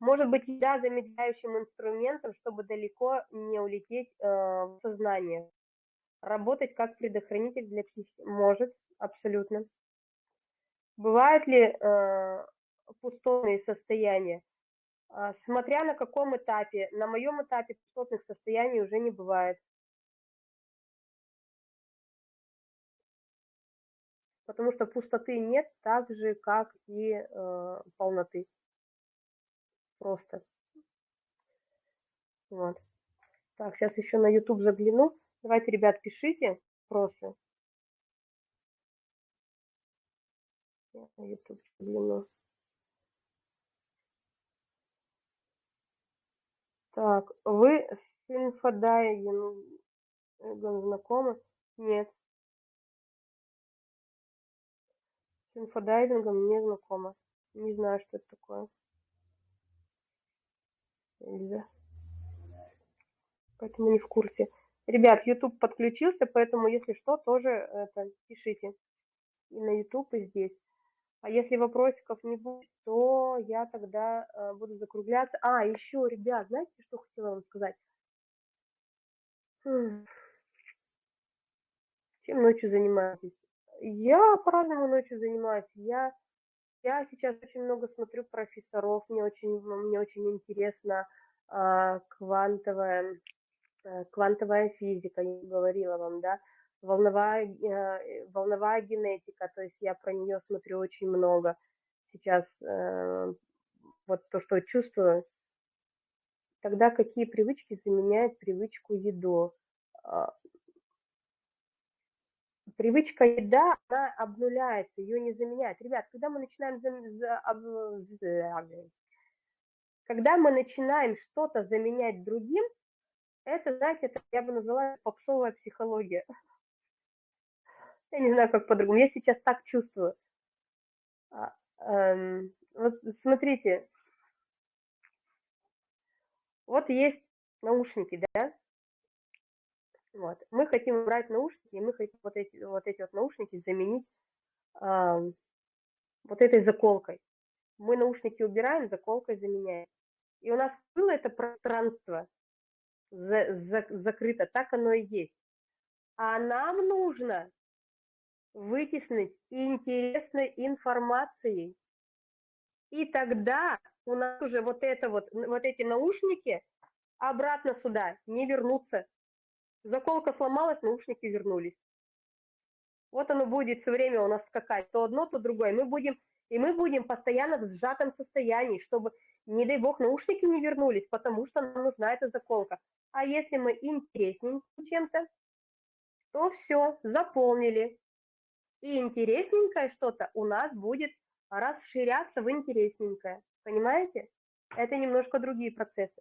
Может быть, еда замедляющим инструментом, чтобы далеко не улететь э, в сознание. Работать как предохранитель для психики. Может, абсолютно. Бывают ли э, пустотные состояния? Э, смотря на каком этапе. На моем этапе пустотных состояний уже не бывает. потому что пустоты нет так же, как и э, полноты. Просто. Вот. Так, сейчас еще на YouTube загляну. Давайте, ребят, пишите вопросы. На YouTube загляну. Так, вы с инфодайвингом знакомы? Нет. С инфодайвингом не знакома. Не знаю, что это такое. Эльза. Поэтому не в курсе. Ребят, YouTube подключился, поэтому, если что, тоже это, пишите и на YouTube, и здесь. А если вопросиков не будет, то я тогда э, буду закругляться. А, еще, ребят, знаете, что хотела вам сказать? Хм. Чем ночью занимаетесь? Я по-разному ночью занимаюсь. Я, я сейчас очень много смотрю профессоров, мне очень, мне очень интересно а, квантовая, а, квантовая физика, я говорила вам, да, волновая, а, волновая генетика, то есть я про нее смотрю очень много. Сейчас а, вот то, что чувствую, тогда какие привычки заменяют привычку еду? Привычка еда, она обнуляется, ее не заменяет. Ребят, когда мы начинаем когда мы начинаем что-то заменять другим, это, знаете, это я бы назвала попсовая психология. Я не знаю, как по-другому. Я сейчас так чувствую. А, эм, вот смотрите, вот есть наушники, да? Вот. Мы хотим убрать наушники, и мы хотим вот эти вот, эти вот наушники заменить э, вот этой заколкой. Мы наушники убираем, заколкой заменяем. И у нас было это пространство за, за, закрыто, так оно и есть. А нам нужно вытеснить интересной информацией. И тогда у нас уже вот это вот, вот эти наушники обратно сюда не вернутся. Заколка сломалась, наушники вернулись. Вот оно будет все время у нас скакать, то одно, то другое. Мы будем, и мы будем постоянно в сжатом состоянии, чтобы, не дай бог, наушники не вернулись, потому что нам нужна эта заколка. А если мы интересненьким чем-то, то все, заполнили. И интересненькое что-то у нас будет расширяться в интересненькое. Понимаете? Это немножко другие процессы.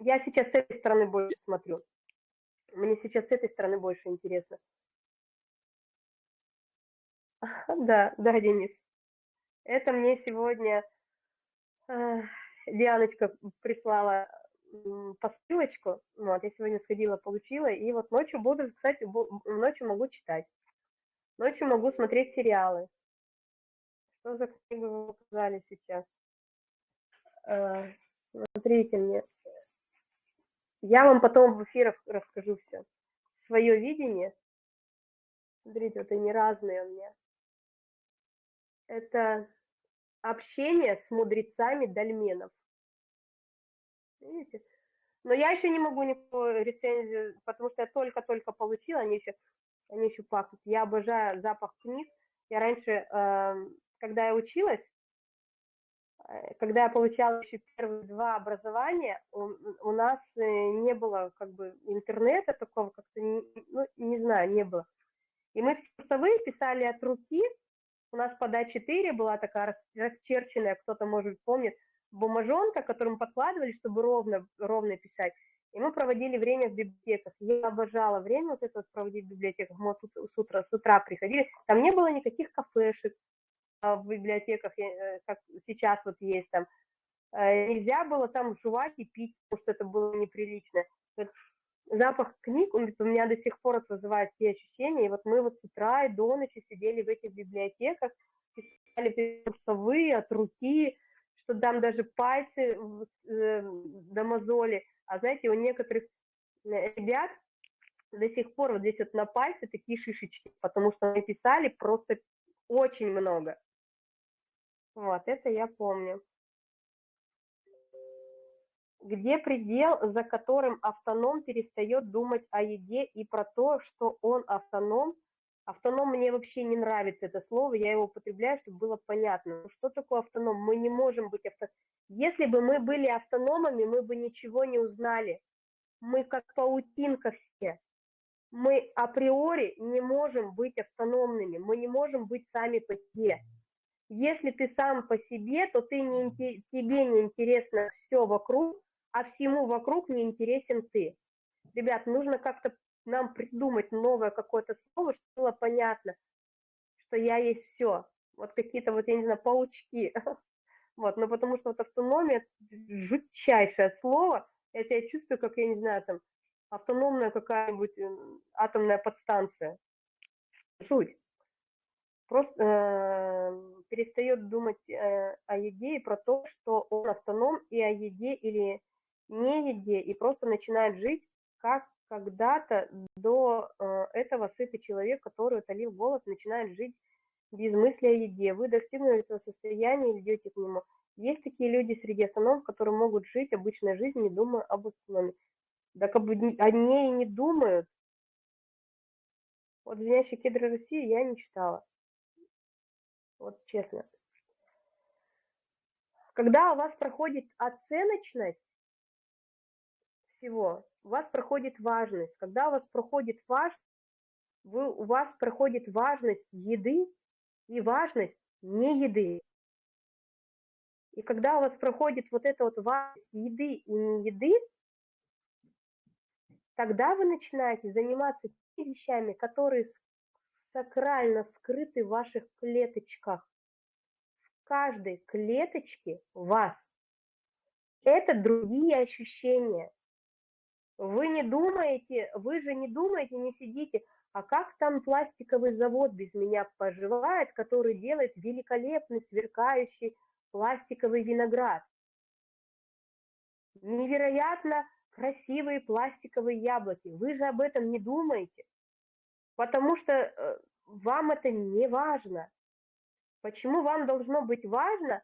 Я сейчас с этой стороны больше смотрю. Мне сейчас с этой стороны больше интересно. Да, да, Денис. Это мне сегодня э, Дианочка прислала посылочку. Вот, я сегодня сходила, получила, и вот ночью буду, кстати, ночью могу читать. Ночью могу смотреть сериалы. Что за книгу вы показали сейчас? Э, смотрите мне. Я вам потом в эфирах расскажу все. Свое видение. Смотрите, вот они разные у меня. Это общение с мудрецами дольменов. Видите? Но я еще не могу никакую рецензию, потому что я только-только получила, они еще, они еще пахнут. Я обожаю запах книг. Я раньше, э, когда я училась, когда я получала еще первые два образования, у, у нас э, не было как бы интернета такого, как-то, ну, не знаю, не было. И мы все курсовые писали от руки, у нас под А4 была такая расчерченная, кто-то, может, помнит, бумажонка, которую мы подкладывали, чтобы ровно, ровно писать. И мы проводили время в библиотеках. Я обожала время вот это вот проводить в библиотеках. Мы с утра, с утра приходили. Там не было никаких кафешек, в библиотеках, э, как сейчас вот есть там, э, нельзя было там жевать и пить, потому что это было неприлично. Вот запах книг, у меня до сих пор это вызывает те ощущения, и вот мы вот с утра и до ночи сидели в этих библиотеках, писали курсовые от руки, что там даже пальцы э, до мозоли, а знаете, у некоторых ребят до сих пор вот здесь вот на пальце такие шишечки, потому что мы писали просто очень много. Вот, это я помню. Где предел, за которым автоном перестает думать о еде и про то, что он автоном? Автоном мне вообще не нравится это слово, я его употребляю, чтобы было понятно. Ну, что такое автоном? Мы не можем быть автономами. Если бы мы были автономами, мы бы ничего не узнали. Мы как паутинка все. Мы априори не можем быть автономными, мы не можем быть сами по себе. Если ты сам по себе, то ты не, тебе не интересно все вокруг, а всему вокруг не интересен ты. Ребят, нужно как-то нам придумать новое какое-то слово, чтобы было понятно, что я есть все. Вот какие-то вот, я не знаю, паучки. Вот, но потому что вот автономия – жутчайшее слово. Я себя чувствую, как, я не знаю, там, автономная какая-нибудь э, атомная подстанция. Суть. Просто э, перестает думать э, о еде и про то, что он автоном и о еде или не еде, и просто начинает жить как когда-то до э, этого сытый человек, который утолил голод, начинает жить без мысли о еде. Вы достигнули этого состояния и идете к нему. Есть такие люди среди автономов, которые могут жить обычной жизнью, не думая об автономии. Да как бы они и не думают. Вот «Звенящие кедры России» я не читала. Вот честно. Когда у вас проходит оценочность всего, у вас проходит важность. Когда у вас проходит важность, вы, у вас проходит важность еды и важность не еды. И когда у вас проходит вот эта вот важность еды и не еды, тогда вы начинаете заниматься теми вещами, которые сакрально скрыты в ваших клеточках. В каждой клеточке вас. Это другие ощущения. Вы не думаете, вы же не думаете, не сидите, а как там пластиковый завод без меня поживает, который делает великолепный, сверкающий пластиковый виноград. Невероятно красивые пластиковые яблоки. Вы же об этом не думаете, потому что э, вам это не важно. Почему вам должно быть важно,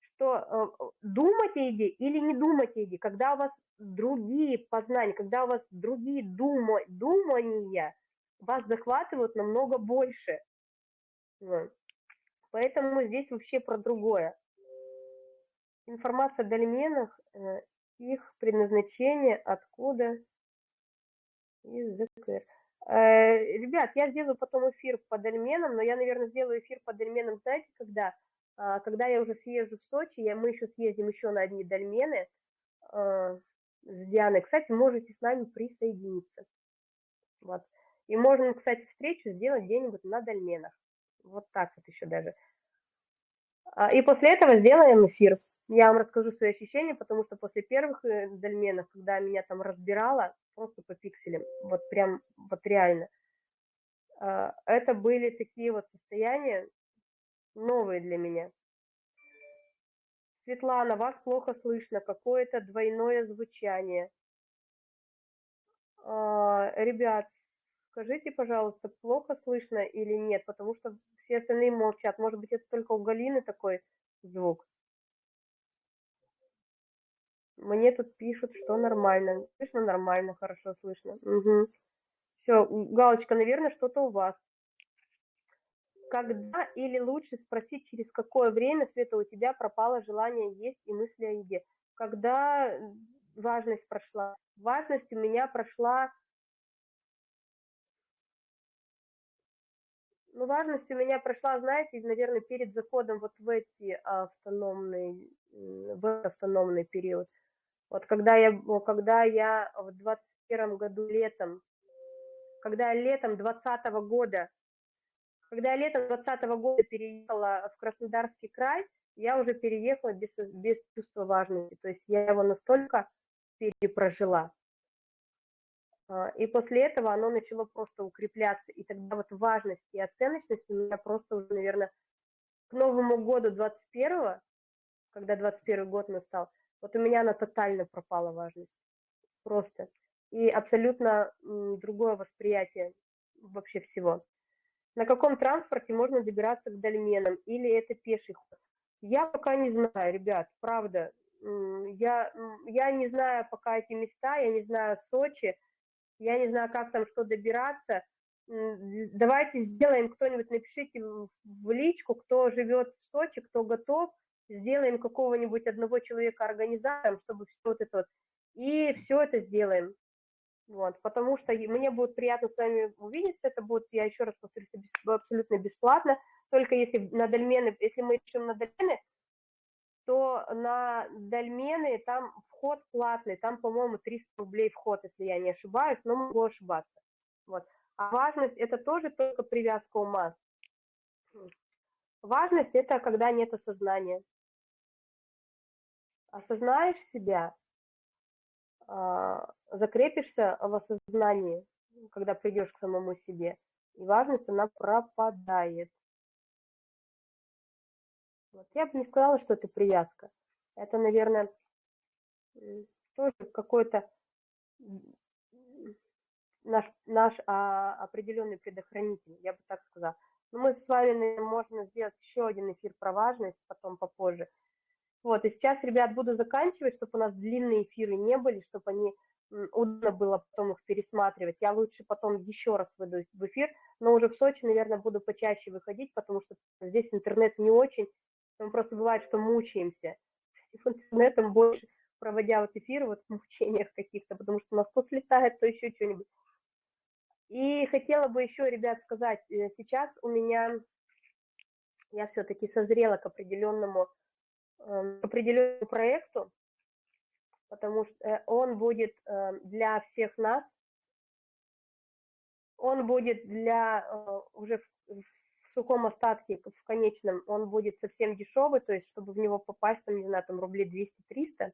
что э, думать о еде или не думать о еде, когда у вас другие познания, когда у вас другие дума, думания вас захватывают намного больше. Поэтому здесь вообще про другое. Информация о дольменах, э, их предназначение, откуда, из ЗКР. Э, ребят, я сделаю потом эфир по дольменам, но я, наверное, сделаю эфир по дольменам, знаете, когда? А, когда я уже съезжу в Сочи, я, мы еще съездим еще на одни дольмены а, с Дианой. Кстати, можете с нами присоединиться. Вот. И можно, кстати, встречу сделать где-нибудь на дольменах. Вот так вот еще даже. А, и после этого сделаем эфир. Я вам расскажу свои ощущения, потому что после первых э, дольменов, когда меня там разбирало, просто по пикселям, вот прям, вот реально, а, это были такие вот состояния новые для меня. Светлана, вас плохо слышно, какое-то двойное звучание. А, ребят, скажите, пожалуйста, плохо слышно или нет, потому что все остальные молчат. Может быть, это только у Галины такой звук. Мне тут пишут, что нормально. Слышно нормально, хорошо слышно. Угу. Все, галочка, наверное, что-то у вас. Когда или лучше спросить, через какое время, Света, у тебя пропало желание есть и мысли о еде? Когда важность прошла? Важность у меня прошла... Ну, важность у меня прошла, знаете, наверное, перед заходом вот в эти автономные, в автономный период. Вот когда я, когда я в 21 году летом, когда летом 20 года, когда летом 20 года переехала в Краснодарский край, я уже переехала без, без чувства важности. То есть я его настолько перепрожила. А, и после этого оно начало просто укрепляться. И тогда вот важность и оценочность у меня просто уже, наверное, к Новому году 21 когда 21 год настал, вот у меня она тотально пропала важность. Просто. И абсолютно другое восприятие вообще всего. На каком транспорте можно добираться к дольменам? Или это пеший ход? Я пока не знаю, ребят, правда. Я, я не знаю пока эти места, я не знаю Сочи, я не знаю, как там что добираться. Давайте сделаем, кто-нибудь напишите в личку, кто живет в Сочи, кто готов, сделаем какого-нибудь одного человека организатором, чтобы все вот это вот, и все это сделаем. Вот, потому что мне будет приятно с вами увидеться, это будет, я еще раз повторюсь, абсолютно бесплатно, только если на дольмены, если мы решим на дольмены, то на дольмены там вход платный, там, по-моему, 300 рублей вход, если я не ошибаюсь, но могу ошибаться. Вот. А важность – это тоже только привязка ума. Важность – это когда нет осознания осознаешь себя, а, закрепишься в осознании, когда придешь к самому себе, и важность, она пропадает. Вот. Я бы не сказала, что это привязка. Это, наверное, тоже какой-то наш, наш а, определенный предохранитель, я бы так сказала. Но мы с вами, наверное, можно сделать еще один эфир про важность, потом попозже. Вот, и сейчас, ребят, буду заканчивать, чтобы у нас длинные эфиры не были, чтобы они удобно было потом их пересматривать. Я лучше потом еще раз выйду в эфир, но уже в Сочи, наверное, буду почаще выходить, потому что здесь интернет не очень. Там просто бывает, что мучаемся. С интернетом больше, проводя вот эфиры вот в мучениях каких-то, потому что у нас то слетает, то еще что-нибудь. И хотела бы еще, ребят, сказать, э, сейчас у меня, я все-таки созрела к определенному определенному проекту, потому что э, он будет э, для всех нас, он будет для э, уже в сухом остатке, в конечном, он будет совсем дешевый, то есть чтобы в него попасть, там, не знаю, там рублей 200-300.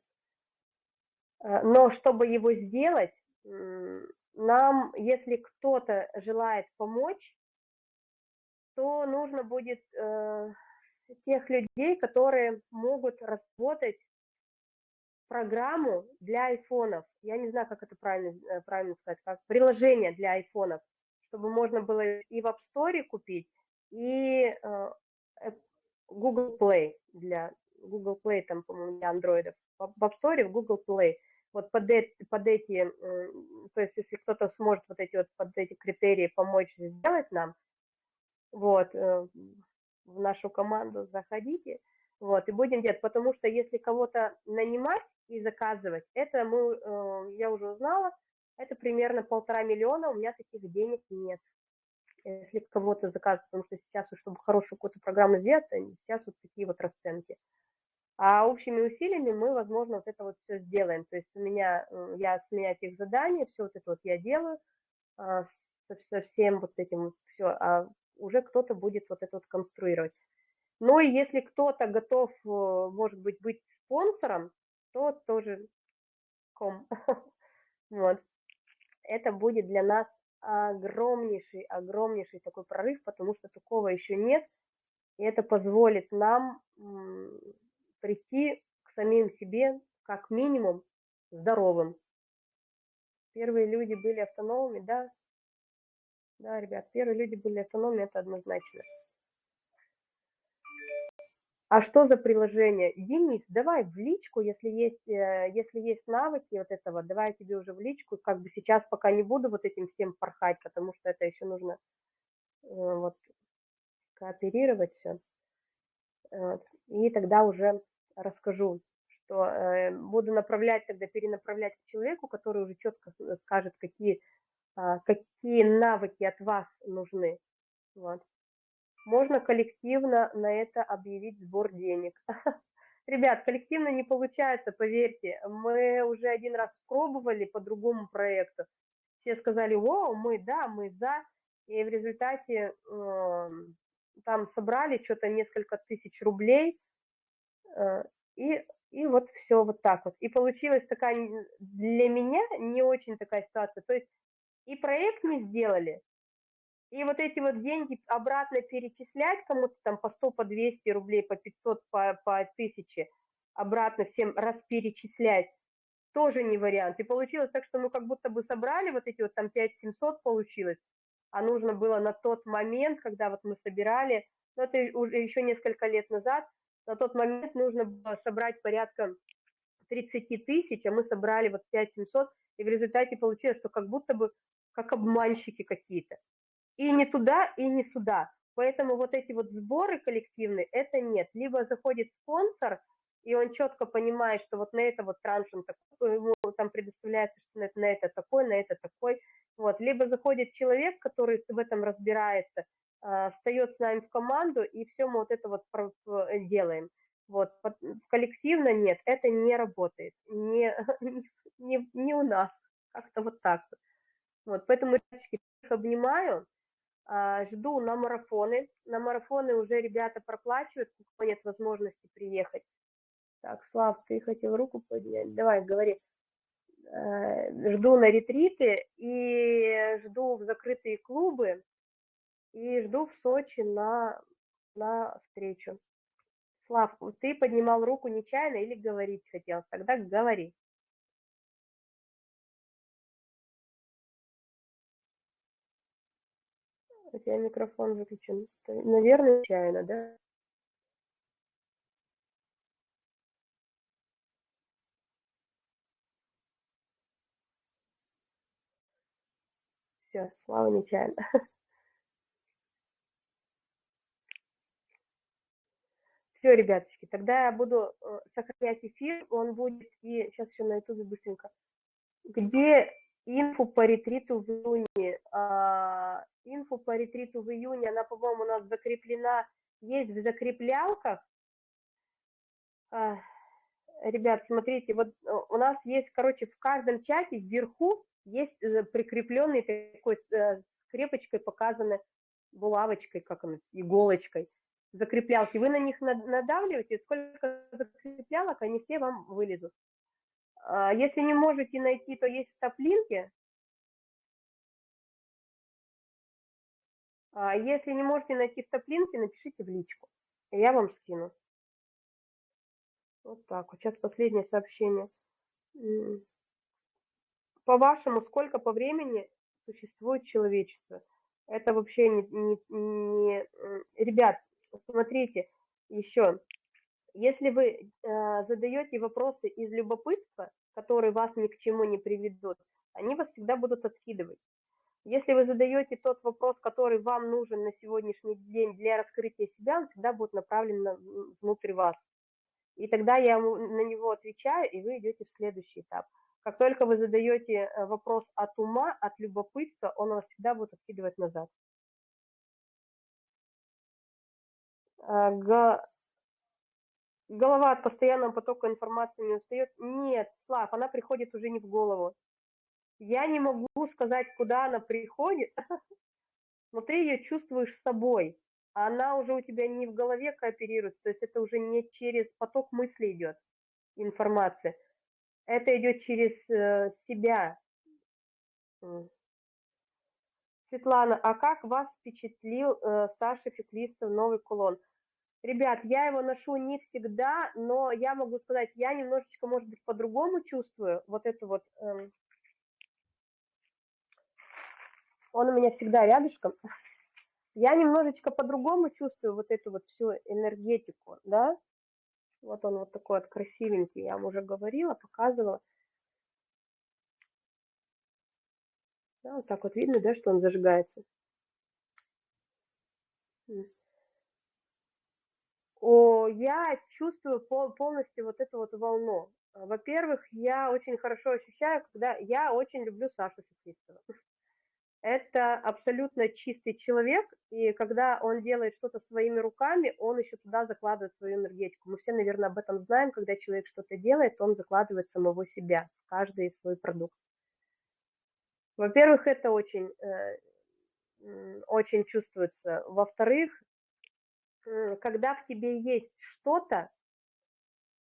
Но чтобы его сделать, нам, если кто-то желает помочь, то нужно будет тех людей, которые могут работать программу для айфонов. Я не знаю, как это правильно, э, правильно сказать, как приложение для айфонов, чтобы можно было и в App Store купить, и э, Google Play для Google Play, там, по-моему, для андроидов. В App Store, в Google Play. Вот под, под эти, э, то есть если кто-то сможет вот эти вот под эти критерии помочь сделать нам, вот, в нашу команду, заходите, вот, и будем делать, потому что если кого-то нанимать и заказывать, это мы, э, я уже узнала, это примерно полтора миллиона, у меня таких денег нет. Если кого-то заказывать, потому что сейчас, чтобы хорошую какую-то программу сделать, сейчас вот такие вот расценки. А общими усилиями мы, возможно, вот это вот все сделаем. То есть у меня, э, я с меня этих заданий, все вот это вот я делаю, а, со всем вот этим все, а уже кто-то будет вот это вот конструировать. Но если кто-то готов, э, может быть, быть спонсором, то тоже ком. Вот. Это будет для нас огромнейший, огромнейший такой прорыв, потому что такого еще нет. И это позволит нам прийти к самим себе, как минимум, здоровым. Первые люди были автономными, да, да, ребят, первые люди были автономны, это однозначно. А что за приложение? Денис, давай в личку, если есть, э, если есть навыки вот этого, давай тебе уже в личку. Как бы сейчас пока не буду вот этим всем порхать, потому что это еще нужно э, вот кооперировать все. И тогда уже расскажу, что э, буду направлять, тогда перенаправлять к человеку, который уже четко скажет, какие какие навыки от вас нужны. Вот. Можно коллективно на это объявить сбор денег. Ребят, коллективно не получается, поверьте. Мы уже один раз пробовали по другому проекту. Все сказали, о, мы, да, мы за. И в результате э, там собрали что-то несколько тысяч рублей. Э, и, и вот все вот так вот. И получилась такая для меня не очень такая ситуация. То есть и проект мы сделали, и вот эти вот деньги обратно перечислять кому-то там по 100, по 200 рублей, по 500, по, по 1000, обратно всем раз перечислять, тоже не вариант. И получилось так, что мы как будто бы собрали вот эти вот там 5700 получилось, а нужно было на тот момент, когда вот мы собирали, ну это уже еще несколько лет назад, на тот момент нужно было собрать порядка 30 тысяч, а мы собрали вот 5700, и в результате получилось, что как будто бы как обманщики какие-то. И не туда, и не сюда. Поэтому вот эти вот сборы коллективные, это нет. Либо заходит спонсор, и он четко понимает, что вот на это вот транш он такой, ему там предоставляется, что на это, на это такой, на это такой. Вот. Либо заходит человек, который в этом разбирается, э, встает с нами в команду, и все мы вот это вот делаем. Вот. Коллективно нет, это не работает. Не, не, не у нас. Как-то вот так вот. Вот, поэтому, их обнимаю, а, жду на марафоны. На марафоны уже ребята проплачивают, у кого нет возможности приехать. Так, Слав, ты хотел руку поднять? Давай, говори. Э, жду на ретриты и жду в закрытые клубы и жду в Сочи на, на встречу. Слав, ты поднимал руку нечаянно или говорить хотел? Тогда говори. У тебя микрофон выключен. Наверное, нечаянно, да? Все, Слава нечаянно. Все, ребяточки, тогда я буду э, сохранять эфир, он будет и сейчас еще на ютубе быстренько. Где инфу по ретриту в июне? А, инфу по ретриту в июне, она, по-моему, у нас закреплена, есть в закреплялках. А, ребят, смотрите, вот э, у нас есть, короче, в каждом чате вверху есть э, прикрепленный такой скрепочкой показаны булавочкой, как она, иголочкой закреплялки, вы на них надавливаете, сколько закреплялок, они все вам вылезут. А, если не можете найти, то есть стоп-линки. А, если не можете найти стоп-линки, напишите в личку, я вам скину. Вот так вот. Сейчас последнее сообщение. По-вашему, сколько по времени существует человечество? Это вообще не, не, не... Ребят, Смотрите, еще, если вы э, задаете вопросы из любопытства, которые вас ни к чему не приведут, они вас всегда будут откидывать. Если вы задаете тот вопрос, который вам нужен на сегодняшний день для раскрытия себя, он всегда будет направлен на, внутрь вас. И тогда я на него отвечаю, и вы идете в следующий этап. Как только вы задаете э, вопрос от ума, от любопытства, он вас всегда будет откидывать назад. А, голова от постоянного потока информации не устает. Нет, Слав, она приходит уже не в голову. Я не могу сказать, куда она приходит, но ты ее чувствуешь собой. Она уже у тебя не в голове кооперируется, то есть это уже не через поток мысли идет информация. Это идет через э, себя. Светлана, а как вас впечатлил э, Саша Феклистов новый кулон? Ребят, я его ношу не всегда, но я могу сказать, я немножечко, может быть, по-другому чувствую вот эту вот... Эм... Он у меня всегда рядышком. Я немножечко по-другому чувствую вот эту вот всю энергетику, да? Вот он вот такой вот красивенький, я вам уже говорила, показывала. Да, вот так вот видно, да, что он зажигается. Я чувствую полностью вот эту вот волну. Во-первых, я очень хорошо ощущаю, когда я очень люблю Сашу Фетистова. Это абсолютно чистый человек, и когда он делает что-то своими руками, он еще туда закладывает свою энергетику. Мы все, наверное, об этом знаем, когда человек что-то делает, он закладывает самого себя в каждый свой продукт. Во-первых, это очень, э, очень чувствуется. Во-вторых, когда в тебе есть что-то,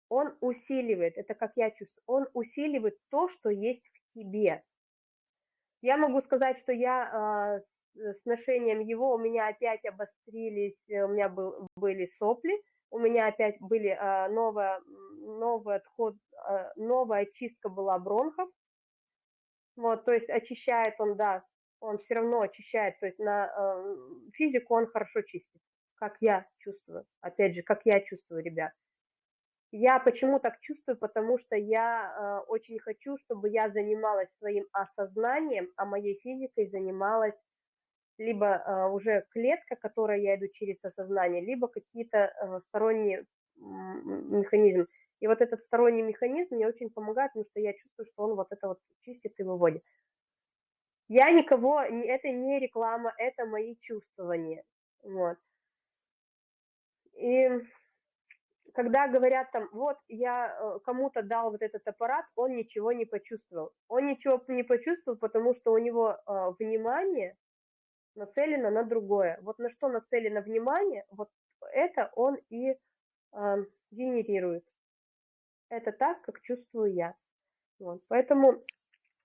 он усиливает, это как я чувствую, он усиливает то, что есть в тебе. Я могу сказать, что я э, с ношением его, у меня опять обострились, э, у меня был, были сопли, у меня опять были э, новая, новый отход, э, новая очистка была бронхов. Вот, то есть очищает он, да, он все равно очищает, то есть на э, физику он хорошо чистит как я чувствую. Опять же, как я чувствую, ребят. Я почему так чувствую? Потому что я э, очень хочу, чтобы я занималась своим осознанием, а моей физикой занималась либо э, уже клетка, которая я иду через осознание, либо какие-то э, сторонние механизмы. И вот этот сторонний механизм мне очень помогает, потому что я чувствую, что он вот это вот чистит и выводит. Я никого, это не реклама, это мои чувствования. Вот. И когда говорят там, вот я э, кому-то дал вот этот аппарат, он ничего не почувствовал. Он ничего не почувствовал, потому что у него э, внимание нацелено на другое. Вот на что нацелено внимание, вот это он и э, генерирует. Это так, как чувствую я. Вот, поэтому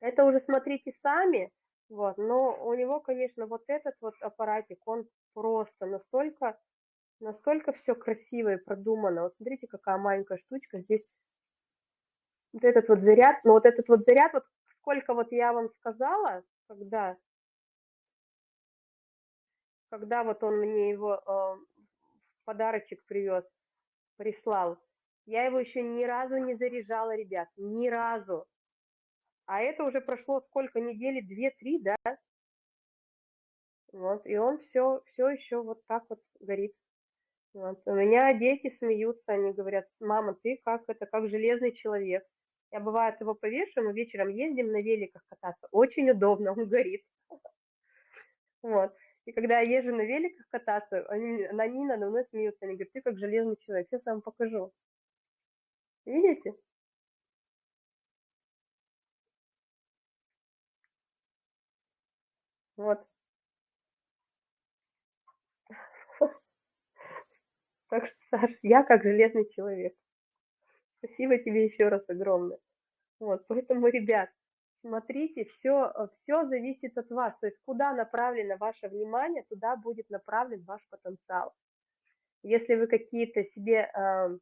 это уже смотрите сами, вот, но у него, конечно, вот этот вот аппаратик, он просто настолько, настолько все красиво и продумано. Вот смотрите, какая маленькая штучка. Здесь вот этот вот заряд, ну вот этот вот заряд, вот сколько вот я вам сказала, когда, когда вот он мне его э, подарочек привез, прислал, я его еще ни разу не заряжала, ребят, ни разу. А это уже прошло сколько, недели, две-три, да? Вот, и он все, все еще вот так вот горит. Вот. У меня дети смеются, они говорят, мама, ты как это, как железный человек. Я бывает его повешу, мы вечером ездим на великах кататься. Очень удобно, он горит. Вот. И когда я езжу на великах кататься, они, они надо мной смеются. Они говорят, ты как железный человек. Сейчас вам покажу. Видите? Вот. Так что, Саш, я как железный человек. Спасибо тебе еще раз огромное. Вот, поэтому, ребят, смотрите, все, все зависит от вас. То есть куда направлено ваше внимание, туда будет направлен ваш потенциал. Если вы какие-то себе... Э,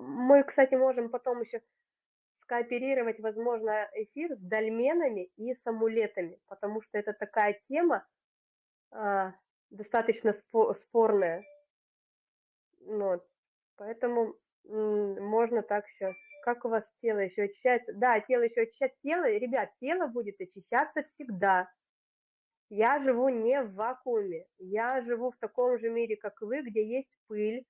мы, кстати, можем потом еще скооперировать, возможно, эфир с дольменами и с амулетами, потому что это такая тема э, достаточно спорная. Вот. Поэтому можно так все. Как у вас тело еще очищается? Да, тело еще очищается. Тело, ребят, тело будет очищаться всегда. Я живу не в вакууме. Я живу в таком же мире, как вы, где есть пыль,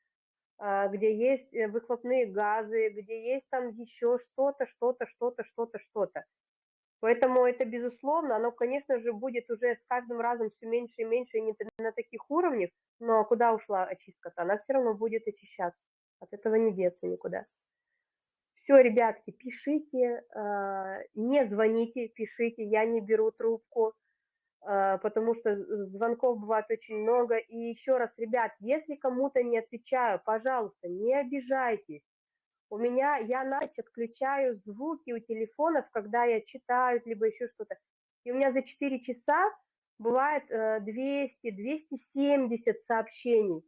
а, где есть э, выхлопные газы, где есть там еще что-то, что-то, что-то, что-то, что-то. Поэтому это, безусловно, оно, конечно же, будет уже с каждым разом все меньше и меньше, и не на таких уровнях, но куда ушла очистка-то? Она все равно будет очищаться. От этого не деться никуда. Все, ребятки, пишите, а, не звоните, пишите, я не беру трубку, а, потому что звонков бывает очень много. И еще раз, ребят, если кому-то не отвечаю, пожалуйста, не обижайтесь. У меня, я ночь отключаю звуки у телефонов, когда я читаю, либо еще что-то. И у меня за 4 часа бывает 200, э, 270 сообщений.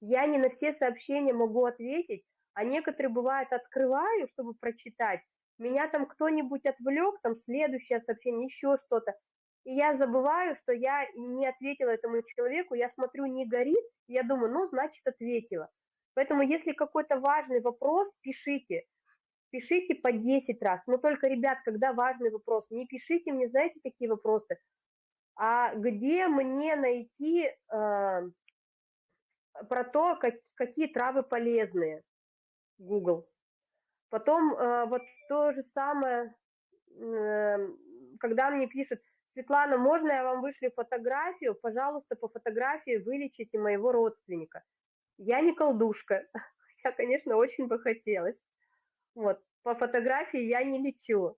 Я не на все сообщения могу ответить, а некоторые бывают открываю, чтобы прочитать. Меня там кто-нибудь отвлек, там следующее сообщение, еще что-то. И я забываю, что я не ответила этому человеку, я смотрю, не горит, я думаю, ну, значит, ответила. Поэтому, если какой-то важный вопрос, пишите. Пишите по 10 раз. Но только, ребят, когда важный вопрос, не пишите мне, знаете, какие вопросы, а где мне найти э, про то, как, какие травы полезные, Google. Потом э, вот то же самое, э, когда мне пишут, Светлана, можно я вам вышлю фотографию? Пожалуйста, по фотографии вылечите моего родственника. Я не колдушка, я, конечно, очень бы хотелось. Вот, по фотографии я не лечу.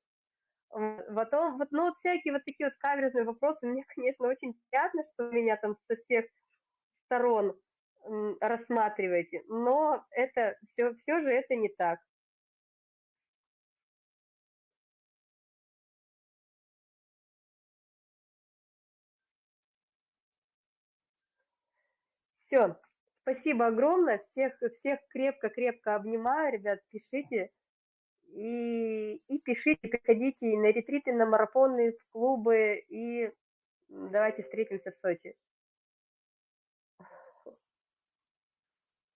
Потом, вот, ну, вот всякие вот такие вот каверзные вопросы, мне, конечно, очень приятно, что меня там со всех сторон рассматриваете, но это все, все же это не так. Все, спасибо огромное, всех, всех крепко-крепко обнимаю, ребят, пишите, и, и пишите, приходите и на ретриты, на марафоны, в клубы, и давайте встретимся в Сочи.